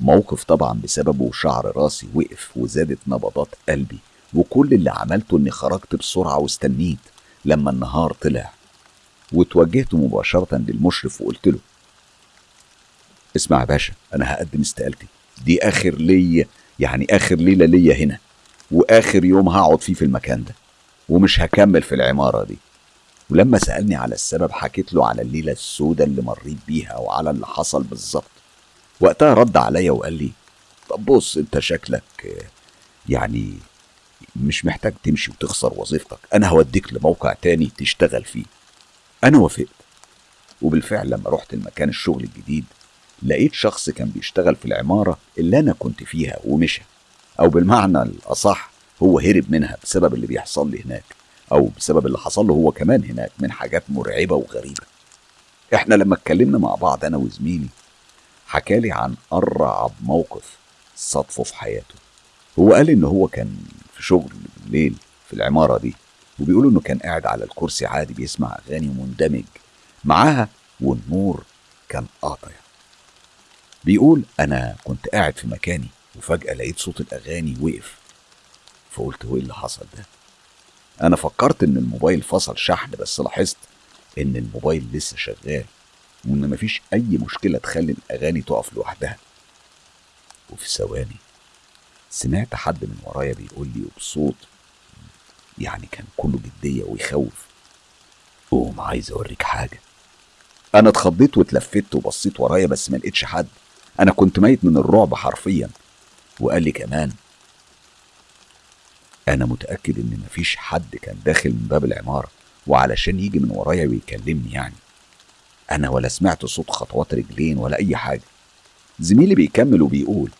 A: موقف طبعا بسببه شعر راسي وقف وزادت نبضات قلبي وكل اللي عملته إني خرجت بسرعة واستنيت لما النهار طلع. وتوجهت مباشرة للمشرف وقلت له اسمع يا باشا أنا هقدم استقالتي. دي آخر ليا يعني آخر ليلة ليا هنا وآخر يوم هقعد فيه في المكان ده ومش هكمل في العمارة دي. ولما سألني على السبب حكيت له على الليلة السوداء اللي مريت بيها وعلى اللي حصل بالظبط. وقتها رد عليا وقال لي طب بص أنت شكلك يعني مش محتاج تمشي وتخسر وظيفتك. أنا هوديك لموقع تاني تشتغل فيه. أنا وافقت. وبالفعل لما رحت المكان الشغل الجديد لقيت شخص كان بيشتغل في العمارة اللي أنا كنت فيها ومشى. أو بالمعنى الأصح هو هرب منها بسبب اللي بيحصل لي هناك أو بسبب اللي حصل له هو كمان هناك من حاجات مرعبة وغريبة. إحنا لما اتكلمنا مع بعض أنا وزميلي حكالي عن أرعب موقف صادفه في حياته. هو قال إن هو كان في شغل بالليل في العمارة دي وبيقولوا إنه كان قاعد على الكرسي عادي بيسمع أغاني ومندمج. معاها والنور كان قاطع. بيقول أنا كنت قاعد في مكاني وفجأة لقيت صوت الأغاني وقف. فقلت هو إيه اللي حصل ده؟ أنا فكرت إن الموبايل فصل شحن بس لاحظت إن الموبايل لسه شغال وإن مفيش أي مشكلة تخلي الأغاني تقف لوحدها. وفي ثواني سمعت حد من ورايا بيقول لي وبصوت يعني كان كله جدية ويخوف. قوم عايز أوريك حاجة. أنا اتخضيت واتلفت وبصيت ورايا بس ما لقيتش حد. أنا كنت ميت من الرعب حرفيا. وقال لي كمان أنا متأكد إن مفيش حد كان داخل من باب العمارة وعلشان يجي من ورايا ويكلمني يعني. أنا ولا سمعت صوت خطوات رجلين ولا أي حاجة. زميلي بيكمل وبيقول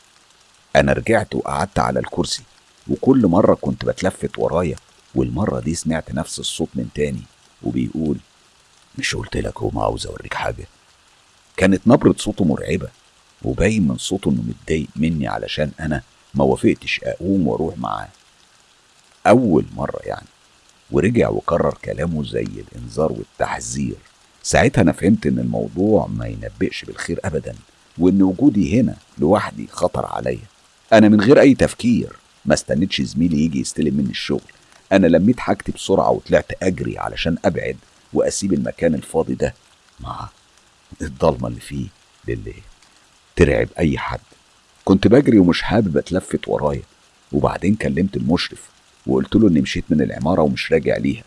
A: أنا رجعت وقعدت على الكرسي وكل مرة كنت بتلفت ورايا والمرة دي سمعت نفس الصوت من تاني وبيقول مش قلت لك هو عاوز أوريك حاجة؟ كانت نبرة صوته مرعبة. وباين من صوته إنه متضايق مني علشان أنا ما وافقتش أقوم وأروح معاه. أول مرة يعني. ورجع وكرر كلامه زي الإنذار والتحذير. ساعتها أنا فهمت إن الموضوع ما ينبئش بالخير أبدا وإن وجودي هنا لوحدي خطر عليا. أنا من غير أي تفكير. ما استنيتش زميلي يجي يستلم مني الشغل. أنا لميت حاجتي بسرعة وطلعت أجري علشان أبعد وأسيب المكان الفاضي ده مع الضلمة اللي فيه للي ترعب أي حد. كنت بجري ومش حابب أتلفت ورايا وبعدين كلمت المشرف وقلت له إني مشيت من العمارة ومش راجع ليها.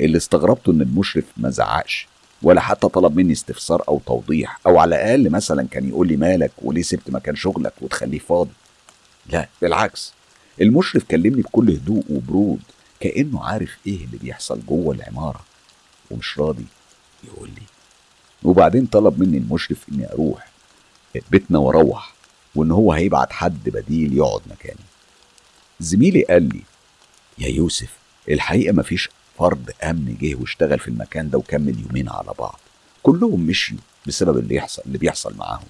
A: اللي استغربته إن المشرف ما زعقش ولا حتى طلب مني استفسار أو توضيح أو على الأقل مثلا كان يقول لي مالك وليه سبت مكان شغلك وتخليه فاضي. لا بالعكس. المشرف كلمني بكل هدوء وبرود كأنه عارف إيه اللي بيحصل جوه العمارة ومش راضي يقول لي. وبعدين طلب مني المشرف إني أروح بيتنا وأروح وإن هو هيبعت حد بديل يقعد مكاني زميلي قال لي يا يوسف الحقيقة مفيش فرد أمن جه واشتغل في المكان ده وكمل يومين على بعض. كلهم مشيوا بسبب اللي يحصل اللي بيحصل معاهم.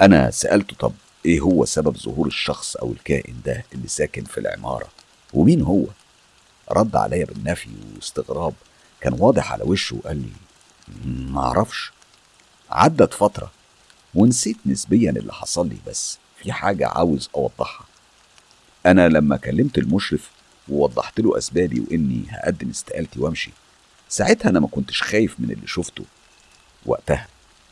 A: أنا سألته طب إيه هو سبب ظهور الشخص أو الكائن ده اللي ساكن في العمارة؟ ومين هو؟ رد عليا بالنفي واستغراب. كان واضح على وشه وقال لي ما أعرفش. عدت فترة ونسيت نسبيا اللي حصل لي بس في حاجة عاوز أوضحها. أنا لما كلمت المشرف ووضحت له أسبابي وإني هقدم استقالتي وأمشي ساعتها أنا ما كنتش خايف من اللي شفته وقتها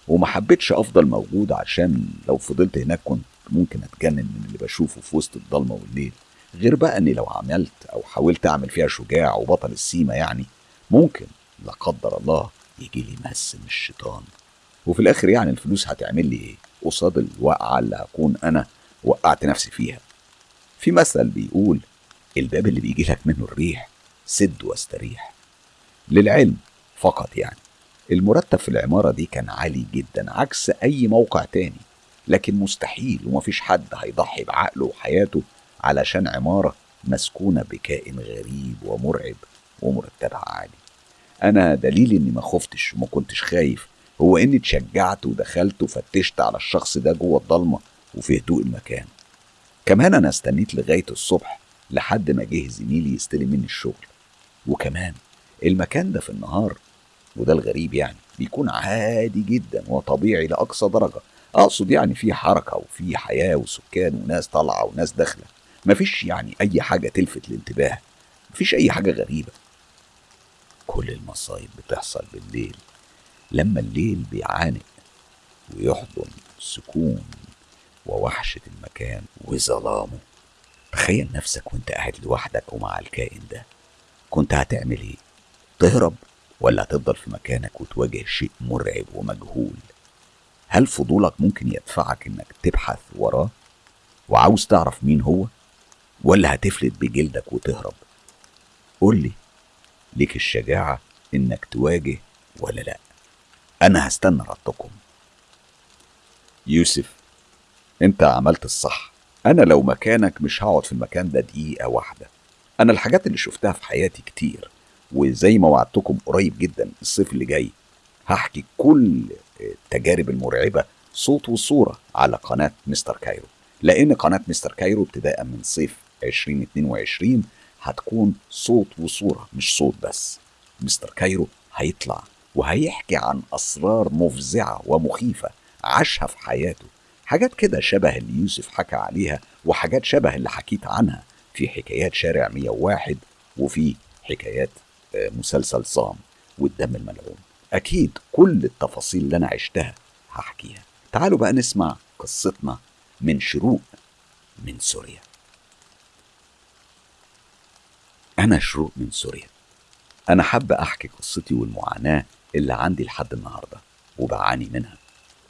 A: وما حبيتش أفضل موجود عشان لو فضلت هناك كنت ممكن أتجنن من اللي بشوفه في وسط الضلمة والليل. غير بقى إني لو عملت أو حاولت أعمل فيها شجاع وبطل السيما يعني ممكن لا قدر الله يجي لي مس من الشيطان. وفي الآخر يعني الفلوس هتعمل لي إيه؟ قصاد الوقعه اللي هكون أنا وقعت نفسي فيها. في مثل بيقول الباب اللي بيجي لك منه الريح سد واستريح. للعلم فقط يعني. المرتب في العمارة دي كان عالي جدا عكس أي موقع تاني. لكن مستحيل ومفيش حد هيضحي بعقله وحياته علشان عمارة مسكونة بكائن غريب ومرعب ومرتبها عالي. أنا دليل إني ما خفتش وما كنتش خايف هو إني اتشجعت ودخلت وفتشت على الشخص ده جوه الضلمة وفي هدوء المكان. كمان أنا استنيت لغاية الصبح لحد ما جه زميلي يستلم مني الشغل. وكمان المكان ده في النهار وده الغريب يعني بيكون عادي جدا وطبيعي لأقصى درجة. أقصد يعني في حركة وفي حياة وسكان وناس طالعة وناس داخلة. مفيش يعني أي حاجة تلفت الانتباه. مفيش أي حاجة غريبة. كل المصايب بتحصل بالليل. لما الليل بيعانق ويحضن سكون ووحشة المكان وظلامه. تخيل نفسك وانت قاعد لوحدك ومع الكائن ده. كنت هتعمل إيه؟ تهرب ولا هتفضل في مكانك وتواجه شيء مرعب ومجهول؟ هل فضولك ممكن يدفعك انك تبحث وراه؟ وعاوز تعرف مين هو؟ ولا هتفلت بجلدك وتهرب؟ قول لي. ليك الشجاعة انك تواجه ولا لأ؟ أنا هستنى ردكم يوسف أنت عملت الصح. أنا لو مكانك مش هقعد في المكان ده دقيقة واحدة. أنا الحاجات اللي شفتها في حياتي كتير وزي ما وعدتكم قريب جدا الصيف اللي جاي هحكي كل التجارب المرعبة صوت وصورة على قناة مستر كايرو. لأن قناة مستر كايرو ابتداء من صيف 2022 هتكون صوت وصورة مش صوت بس. مستر كايرو هيطلع وهيحكي عن أسرار مفزعة ومخيفة عاشها في حياته. حاجات كده شبه اللي يوسف حكى عليها وحاجات شبه اللي حكيت عنها. في حكايات شارع 101 وفي حكايات مسلسل صام والدم الملعون. أكيد كل التفاصيل اللي أنا عشتها هحكيها. تعالوا بقى نسمع قصتنا من شروق من سوريا. أنا شروق من سوريا. أنا حابة أحكي قصتي والمعاناة اللي عندي لحد النهاردة وبعاني منها.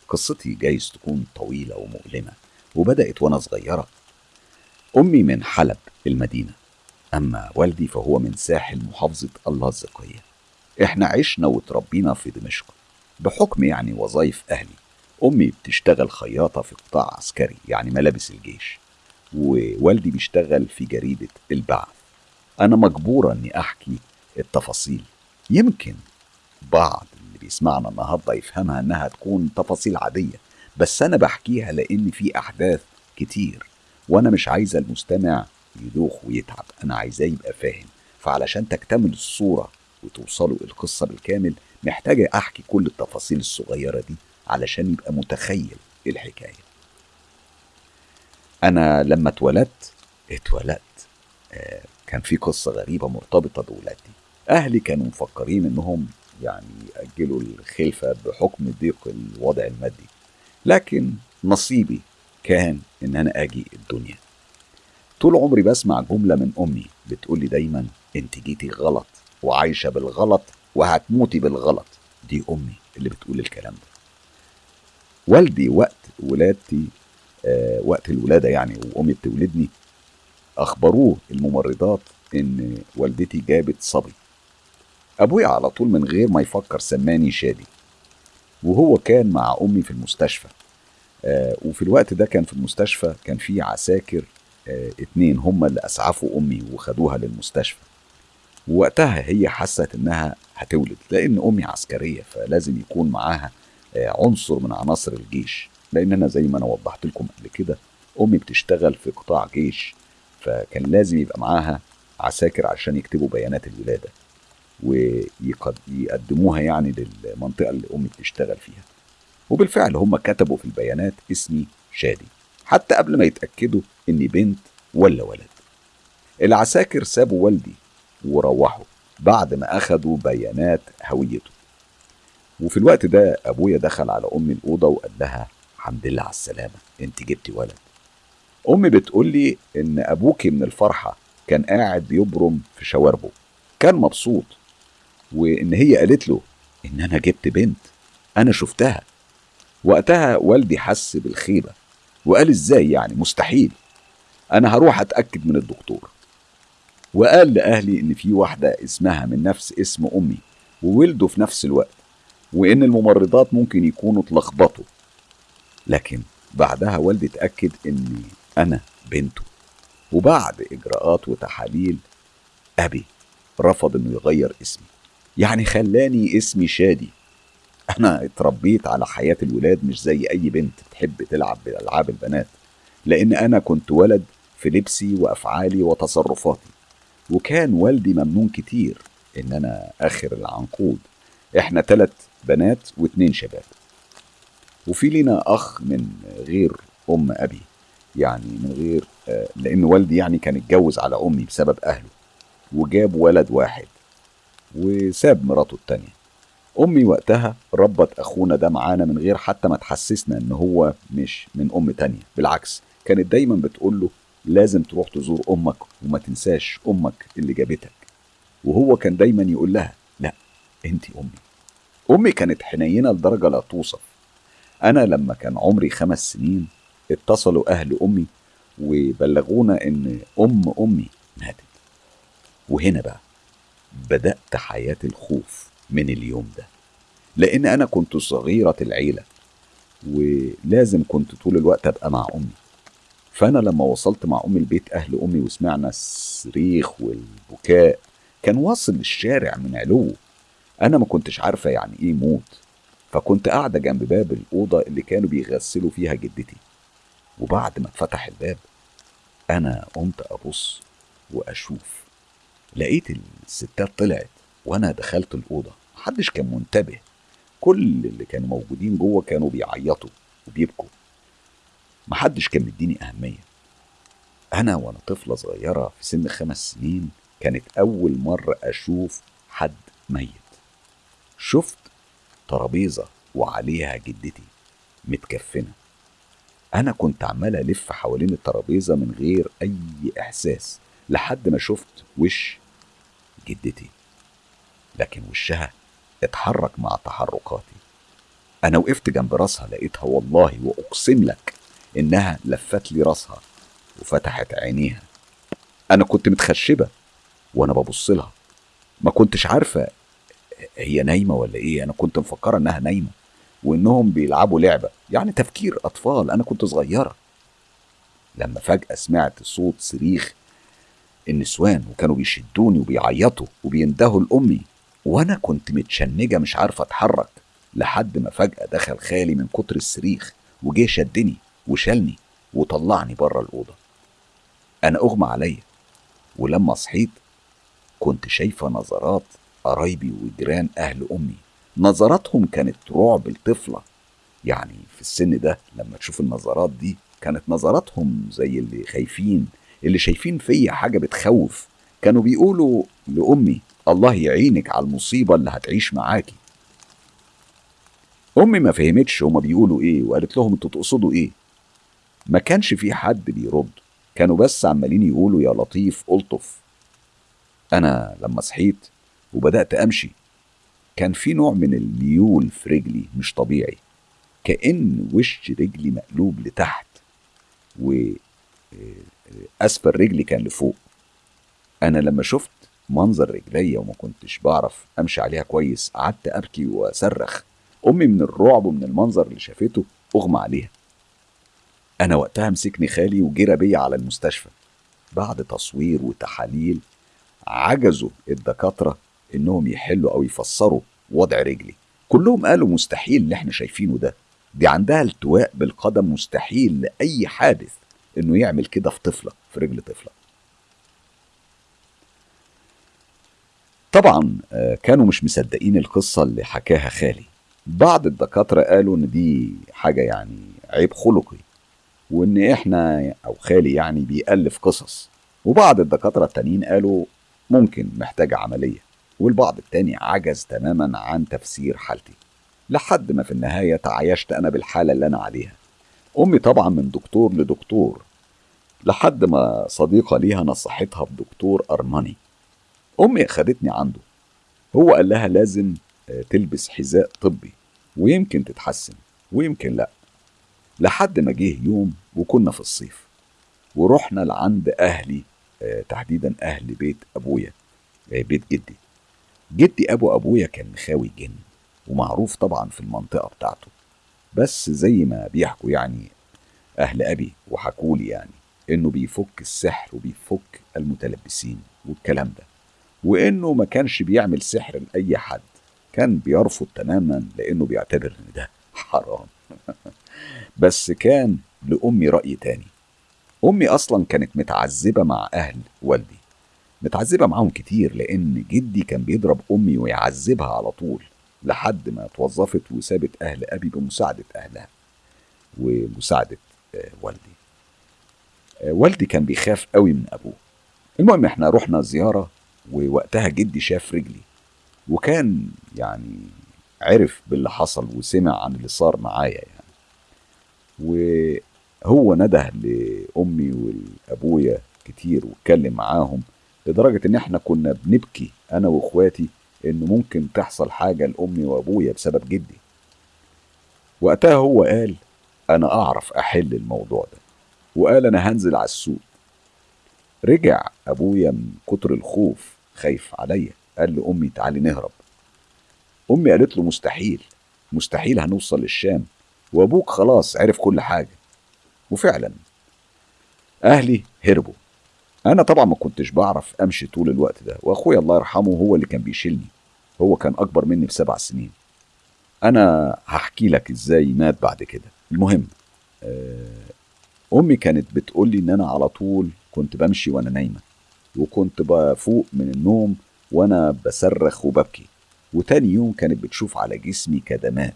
A: قصتي جايز تكون طويلة ومؤلمة وبدأت وأنا صغيرة. أمي من حلب المدينة أما والدي فهو من ساحل محافظة اللاذقية إحنا عشنا وتربينا في دمشق بحكم يعني وظائف أهلي. أمي بتشتغل خياطة في قطاع عسكري يعني ملابس الجيش ووالدي بيشتغل في جريدة البعث. أنا مجبورة إني أحكي التفاصيل. يمكن بعض اللي بيسمعنا النهاردة يفهمها إنها تكون تفاصيل عادية بس أنا بحكيها لأن في أحداث كتير وأنا مش عايزة المستمع يدوخ ويتعب أنا عايزاه يبقى فاهم فعلشان تكتمل الصورة وتوصلوا القصة بالكامل محتاجة أحكي كل التفاصيل الصغيرة دي علشان يبقى متخيل الحكاية. أنا لما اتولدت اتولدت آه كان في قصة غريبة مرتبطة بولادتي. أهلي كانوا مفكرين إنهم يعني يأجلوا الخلفة بحكم ضيق الوضع المادي لكن نصيبي كان إن أنا أجي الدنيا. طول عمري بسمع جملة من أمي بتقولي دايما أنت جيتي غلط وعايشة بالغلط وهتموتي بالغلط. دي أمي اللي بتقول الكلام ده. والدي وقت ولادتي آه وقت الولادة يعني وأمي بتولدني أخبروه الممرضات إن والدتي جابت صبي. أبويا على طول من غير ما يفكر سماني شادي. وهو كان مع أمي في المستشفى. آه وفي الوقت ده كان في المستشفى كان في عساكر آه اتنين هم اللي أسعفوا أمي وخدوها للمستشفى. ووقتها هي حست إنها هتولد لأن أمي عسكرية فلازم يكون معاها آه عنصر من عناصر الجيش. لأن أنا زي ما أنا وضحت لكم قبل كده أمي بتشتغل في قطاع جيش فكان لازم يبقى معاها عساكر عشان يكتبوا بيانات الولادة. ويقدموها يعني للمنطقة اللي أمي بتشتغل فيها. وبالفعل هم كتبوا في البيانات اسمي شادي حتى قبل ما يتأكدوا إني بنت ولا ولد. العساكر سابوا والدي وروحوا بعد ما أخدوا بيانات هويته. وفي الوقت ده أبويا دخل على أمي الأوضة وقال لها الحمد لله على السلامة أنت جبتي ولد. أمي بتقول لي إن أبوكي من الفرحة كان قاعد بيبرم في شواربه. كان مبسوط وإن هي قالت له إن أنا جبت بنت. أنا شفتها. وقتها والدي حس بالخيبة وقال إزاي يعني؟ مستحيل. أنا هروح أتأكد من الدكتور. وقال لأهلي إن في واحدة اسمها من نفس اسم أمي وولدوا في نفس الوقت وإن الممرضات ممكن يكونوا اتلخبطوا. لكن بعدها والدي اتأكد إني أنا بنته. وبعد إجراءات وتحاليل أبي رفض إنه يغير اسمي. يعني خلاني اسمي شادي. أنا اتربيت على حياة الولاد مش زي أي بنت تحب تلعب بألعاب البنات لأن أنا كنت ولد في لبسي وأفعالي وتصرفاتي وكان والدي ممنون كتير إن أنا آخر العنقود. إحنا تلات بنات واتنين شباب. وفي لينا أخ من غير أم أبي يعني من غير آه، لأن والدي يعني كان اتجوز على أمي بسبب أهله وجاب ولد واحد. وساب مراته التانية. أمي وقتها ربت أخونا ده معانا من غير حتى ما تحسسنا إن هو مش من أم تانية. بالعكس كانت دايما بتقول له لازم تروح تزور أمك وما تنساش أمك اللي جابتك. وهو كان دايما يقول لها لا أنت أمي. أمي كانت حنينة لدرجة لا توصف. أنا لما كان عمري خمس سنين اتصلوا أهل أمي وبلغونا إن أم أمي ماتت. وهنا بقى بدأت حياة الخوف من اليوم ده. لأن أنا كنت صغيرة العيلة ولازم كنت طول الوقت أبقى مع أمي. فأنا لما وصلت مع أمي البيت أهل أمي وسمعنا الصريخ والبكاء كان واصل للشارع من علو أنا ما كنتش عارفة يعني إيه موت. فكنت قاعدة جنب باب الأوضة اللي كانوا بيغسلوا فيها جدتي. وبعد ما اتفتح الباب أنا قمت أبص وأشوف لقيت الستات طلعت وأنا دخلت الأوضة. محدش كان منتبه. كل اللي كانوا موجودين جوه كانوا بيعيطوا وبيبكوا. محدش كان مديني أهمية. أنا وأنا طفلة صغيرة في سن خمس سنين كانت أول مرة أشوف حد ميت. شفت ترابيزة وعليها جدتي متكفنة. أنا كنت عمال ألف حوالين الترابيزة من غير أي إحساس لحد ما شفت وش جدتي. لكن وشها اتحرك مع تحركاتي. أنا وقفت جنب راسها لقيتها والله وأقسم لك إنها لفت لي راسها وفتحت عينيها. أنا كنت متخشبة وأنا ببص لها. ما كنتش عارفة هي نايمة ولا إيه. أنا كنت مفكرة إنها نايمة وإنهم بيلعبوا لعبة يعني تفكير أطفال. أنا كنت صغيرة. لما فجأة سمعت صوت صريخ النسوان وكانوا بيشدوني وبيعيطوا وبيندهوا لأمي وأنا كنت متشنجة مش عارفة أتحرك لحد ما فجأة دخل خالي من كتر الصريخ وجه شدني وشالني وطلعني بره الأوضة. أنا أغمى عليا ولما صحيت كنت شايفة نظرات قرايبي وجيران أهل أمي. نظراتهم كانت رعب الطفلة. يعني في السن ده لما تشوف النظرات دي كانت نظراتهم زي اللي خايفين اللي شايفين فيا حاجة بتخوف كانوا بيقولوا لأمي الله يعينك على المصيبة اللي هتعيش معاكي. أمي ما فهمتش هما بيقولوا إيه وقالت لهم أنتوا تقصدوا إيه؟ ما كانش في حد بيرد كانوا بس عمالين يقولوا يا لطيف ألطف. أنا لما صحيت وبدأت أمشي كان في نوع من الميول في رجلي مش طبيعي كأن وش رجلي مقلوب لتحت وأسفل رجلي كان لفوق. أنا لما شفت منظر رجليا وما كنتش بعرف أمشي عليها كويس قعدت أبكي وأصرخ. أمي من الرعب ومن المنظر اللي شافته أغمى عليها. أنا وقتها مسكني خالي وجرى بيا على المستشفى. بعد تصوير وتحاليل عجزوا الدكاترة إنهم يحلوا أو يفسروا وضع رجلي. كلهم قالوا مستحيل اللي إحنا شايفينه ده. دي عندها التواء بالقدم مستحيل لأي حادث. إنه يعمل كده في طفلة في رجل طفلة طبعا آه، كانوا مش مصدقين القصة اللي حكاها خالي. بعض الدكاترة قالوا إن دي حاجة يعني عيب خلقي وإن إحنا أو خالي يعني بيألف قصص. وبعض الدكاترة التانيين قالوا ممكن محتاجة عملية والبعض التاني عجز تماما عن تفسير حالتي. لحد ما في النهاية تعايشت أنا بالحالة اللي أنا عليها. أمي طبعا من دكتور لدكتور لحد ما صديقة ليها نصحتها بدكتور أرماني أمي أخدتني عنده. هو قال لها لازم آه، تلبس حذاء طبي ويمكن تتحسن ويمكن لأ. لحد ما جه يوم وكنا في الصيف ورحنا لعند أهلي آه، تحديدا أهل بيت أبويا آه، بيت جدي. جدي أبو أبويا كان مخاوي جن ومعروف طبعا في المنطقة بتاعته. بس زي ما بيحكوا يعني أهل أبي وحكولي يعني إنه بيفك السحر وبيفك المتلبسين والكلام ده وإنه ما كانش بيعمل سحر لأي حد كان بيرفض تماما لأنه بيعتبر إن ده <laughs> حرام. بس كان لأمي رأي تاني. أمي أصلا كانت متعذبة مع أهل والدي متعذبة معاهم كتير لأن جدي كان بيضرب أمي ويعذبها على طول. لحد ما توظفت وسابت أهل أبي بمساعدة أهلها ومساعدة آه، والدي. آه، والدي كان بيخاف قوي من أبوه. المهم إحنا رحنا زيارة ووقتها جدي شاف رجلي وكان يعني عرف باللي حصل وسمع عن اللي صار معايا يعني. وهو نده لأمي ولأبويا كتير واتكلم معاهم لدرجة إن إحنا كنا بنبكي أنا وإخواتي إنه ممكن تحصل حاجة لأمي وأبويا بسبب جدي. وقتها هو قال أنا أعرف أحل الموضوع ده. وقال أنا هنزل على السوق. رجع أبويا من كتر الخوف خايف عليا. قال لأمي تعالي نهرب. أمي قالت له مستحيل مستحيل هنوصل للشام. وأبوك خلاص عرف كل حاجة. وفعلا أهلي هربوا. أنا طبعا ما كنتش بعرف أمشي طول الوقت ده وأخويا الله يرحمه هو اللي كان بيشيلني هو كان أكبر مني بسبع سنين. أنا هحكي لك إزاي مات بعد كده. المهم آه، أمي كانت بتقول لي إن أنا على طول كنت بمشي وأنا نايمة وكنت بفوق من النوم وأنا بصرخ وببكي. وتاني يوم كانت بتشوف على جسمي كدمات.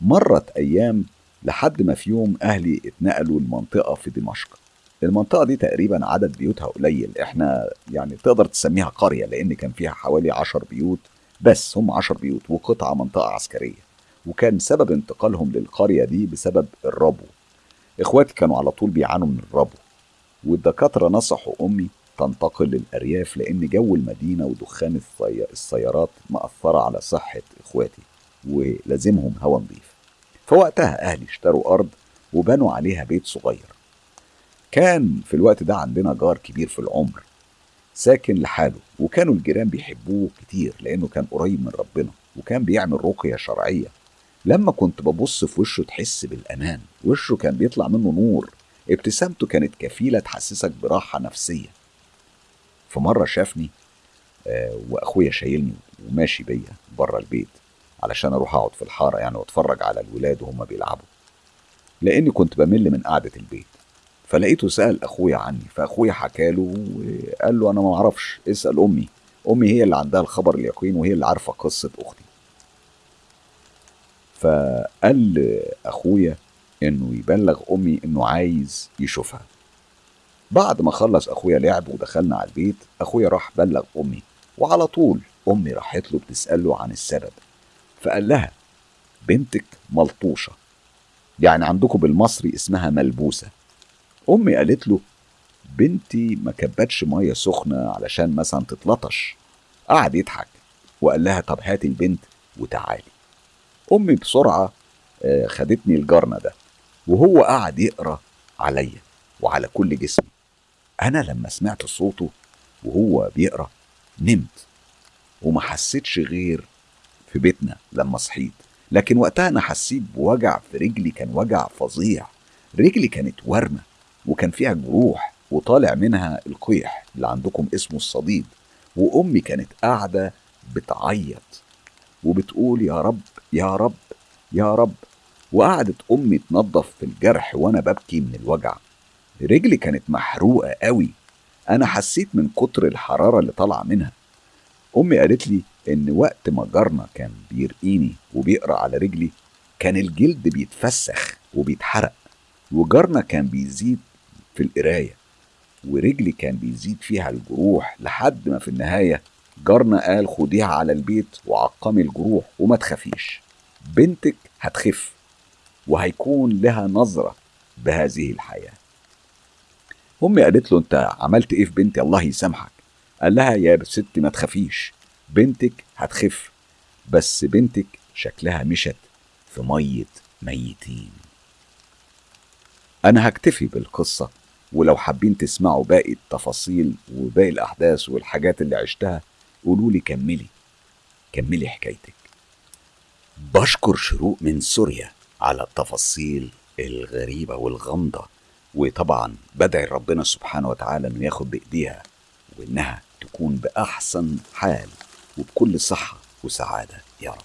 A: مرت أيام لحد ما في يوم أهلي اتنقلوا لمنطقة في دمشق. المنطقة دي تقريبا عدد بيوتها قليل. إحنا يعني تقدر تسميها قرية لأن كان فيها حوالي عشر بيوت بس هم عشر بيوت وقطعة منطقة عسكرية. وكان سبب انتقالهم للقرية دي بسبب الربو. إخواتي كانوا على طول بيعانوا من الربو. والدكاترة نصحوا أمي تنتقل للأرياف لأن جو المدينة ودخان السيارات مأثرة على صحة إخواتي ولازمهم هوا نظيف. فوقتها أهلي اشتروا أرض وبنوا عليها بيت صغير. كان في الوقت ده عندنا جار كبير في العمر ساكن لحاله وكانوا الجيران بيحبوه كتير لأنه كان قريب من ربنا وكان بيعمل رقية شرعية. لما كنت ببص في وشه تحس بالأمان وشه كان بيطلع منه نور ابتسامته كانت كفيلة تحسسك براحة نفسية. في مرة شافني آه وأخويا شايلني وماشي بيا بره البيت علشان أروح أقعد في الحارة يعني وأتفرج على الولاد وهم بيلعبوا لأني كنت بمل من قعدة البيت. فلقيته سأل أخويا عني فأخويا حكى له وقال له أنا ما أعرفش اسأل أمي. أمي هي اللي عندها الخبر اليقين وهي اللي عارفة قصة أختي. فقال لأخويا إنه يبلغ أمي إنه عايز يشوفها. بعد ما خلص أخويا لعب ودخلنا على البيت أخويا راح بلغ أمي. وعلى طول أمي راحت له بتسأله عن السبب. فقال لها بنتك ملطوشة. يعني عندكم بالمصري اسمها ملبوسة. أمي قالت له بنتي ما كبتش مية سخنة علشان مثلا تتلطش. قعد يضحك وقال لها طب هاتي البنت وتعالي. أمي بسرعة آه، خدتني الجرنه ده وهو قعد يقرأ عليا وعلى كل جسمي. أنا لما سمعت صوته وهو بيقرأ نمت وما حسيتش غير في بيتنا لما صحيت. لكن وقتها أنا حسيت بوجع في رجلي كان وجع فظيع. رجلي كانت ورمة. وكان فيها جروح وطالع منها القيح اللي عندكم اسمه الصديد وأمي كانت قاعدة بتعيط وبتقول يا رب يا رب يا رب وقعدت أمي تنظف في الجرح وأنا ببكي من الوجع. رجلي كانت محروقة قوي. أنا حسيت من كتر الحرارة اللي طالعة منها. أمي قالت لي إن وقت ما جارنا كان بيرقيني وبيقرأ على رجلي كان الجلد بيتفسخ وبيتحرق وجارنا كان بيزيد في القراية ورجلي كان بيزيد فيها الجروح لحد ما في النهاية جارنا قال خديها على البيت وعقمي الجروح وما تخافيش. بنتك هتخف وهيكون لها نظرة بهذه الحياة. أمي قالت له أنت عملت إيه في بنتي؟ الله يسامحك. قال لها يا ستي ما تخافيش بنتك هتخف بس بنتك شكلها مشت في مية ميتين. أنا هكتفي بالقصة ولو حابين تسمعوا باقي التفاصيل وباقي الأحداث والحاجات اللي عشتها قولوا لي كملي كملي حكايتك. بشكر شروق من سوريا على التفاصيل الغريبة والغامضة وطبعا بدعي ربنا سبحانه وتعالى إنه ياخد بإيديها وإنها تكون بأحسن حال وبكل صحة وسعادة يا رب.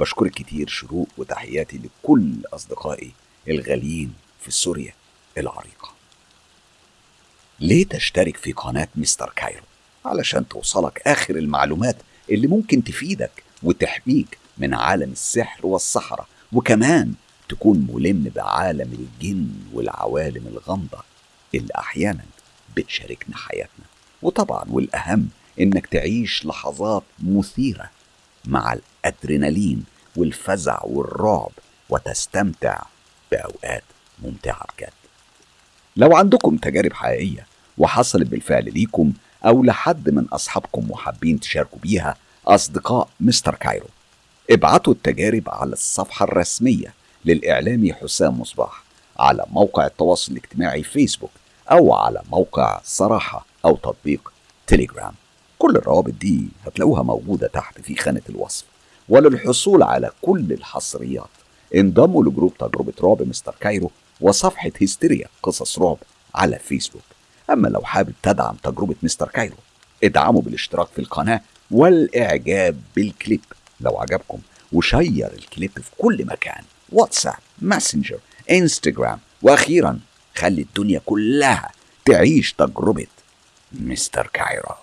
A: بشكرك كتير شروق وتحياتي لكل أصدقائي الغاليين في سوريا العريقة. ليه تشترك في قناة مستر كايرو؟ علشان توصلك آخر المعلومات اللي ممكن تفيدك وتحميك من عالم السحر والسحرة وكمان تكون ملم بعالم الجن والعوالم الغامضة اللي أحيانا بتشاركنا حياتنا. وطبعا والأهم إنك تعيش لحظات مثيرة مع الأدرينالين والفزع والرعب وتستمتع بأوقات ممتعة بجد. لو عندكم تجارب حقيقية وحصلت بالفعل ليكم أو لحد من أصحابكم وحابين تشاركوا بيها أصدقاء مستر كايرو ابعتوا التجارب على الصفحة الرسمية للإعلامي حسام مصباح على موقع التواصل الاجتماعي فيسبوك أو على موقع صراحة أو تطبيق تليجرام كل الروابط دي هتلاقوها موجودة تحت في خانة الوصف. وللحصول على كل الحصريات انضموا ل group تجربة رعب مستر كايرو وصفحة هستيريا قصص رعب على فيسبوك. أما لو حابب تدعم تجربة مستر كايرو ادعموا بالاشتراك في القناة والإعجاب بالكليب. لو عجبكم و share ال clip في كل مكان. واتساب ماسنجر إنستجرام وأخيرا خلي الدنيا كلها تعيش تجربة مستر كايرو.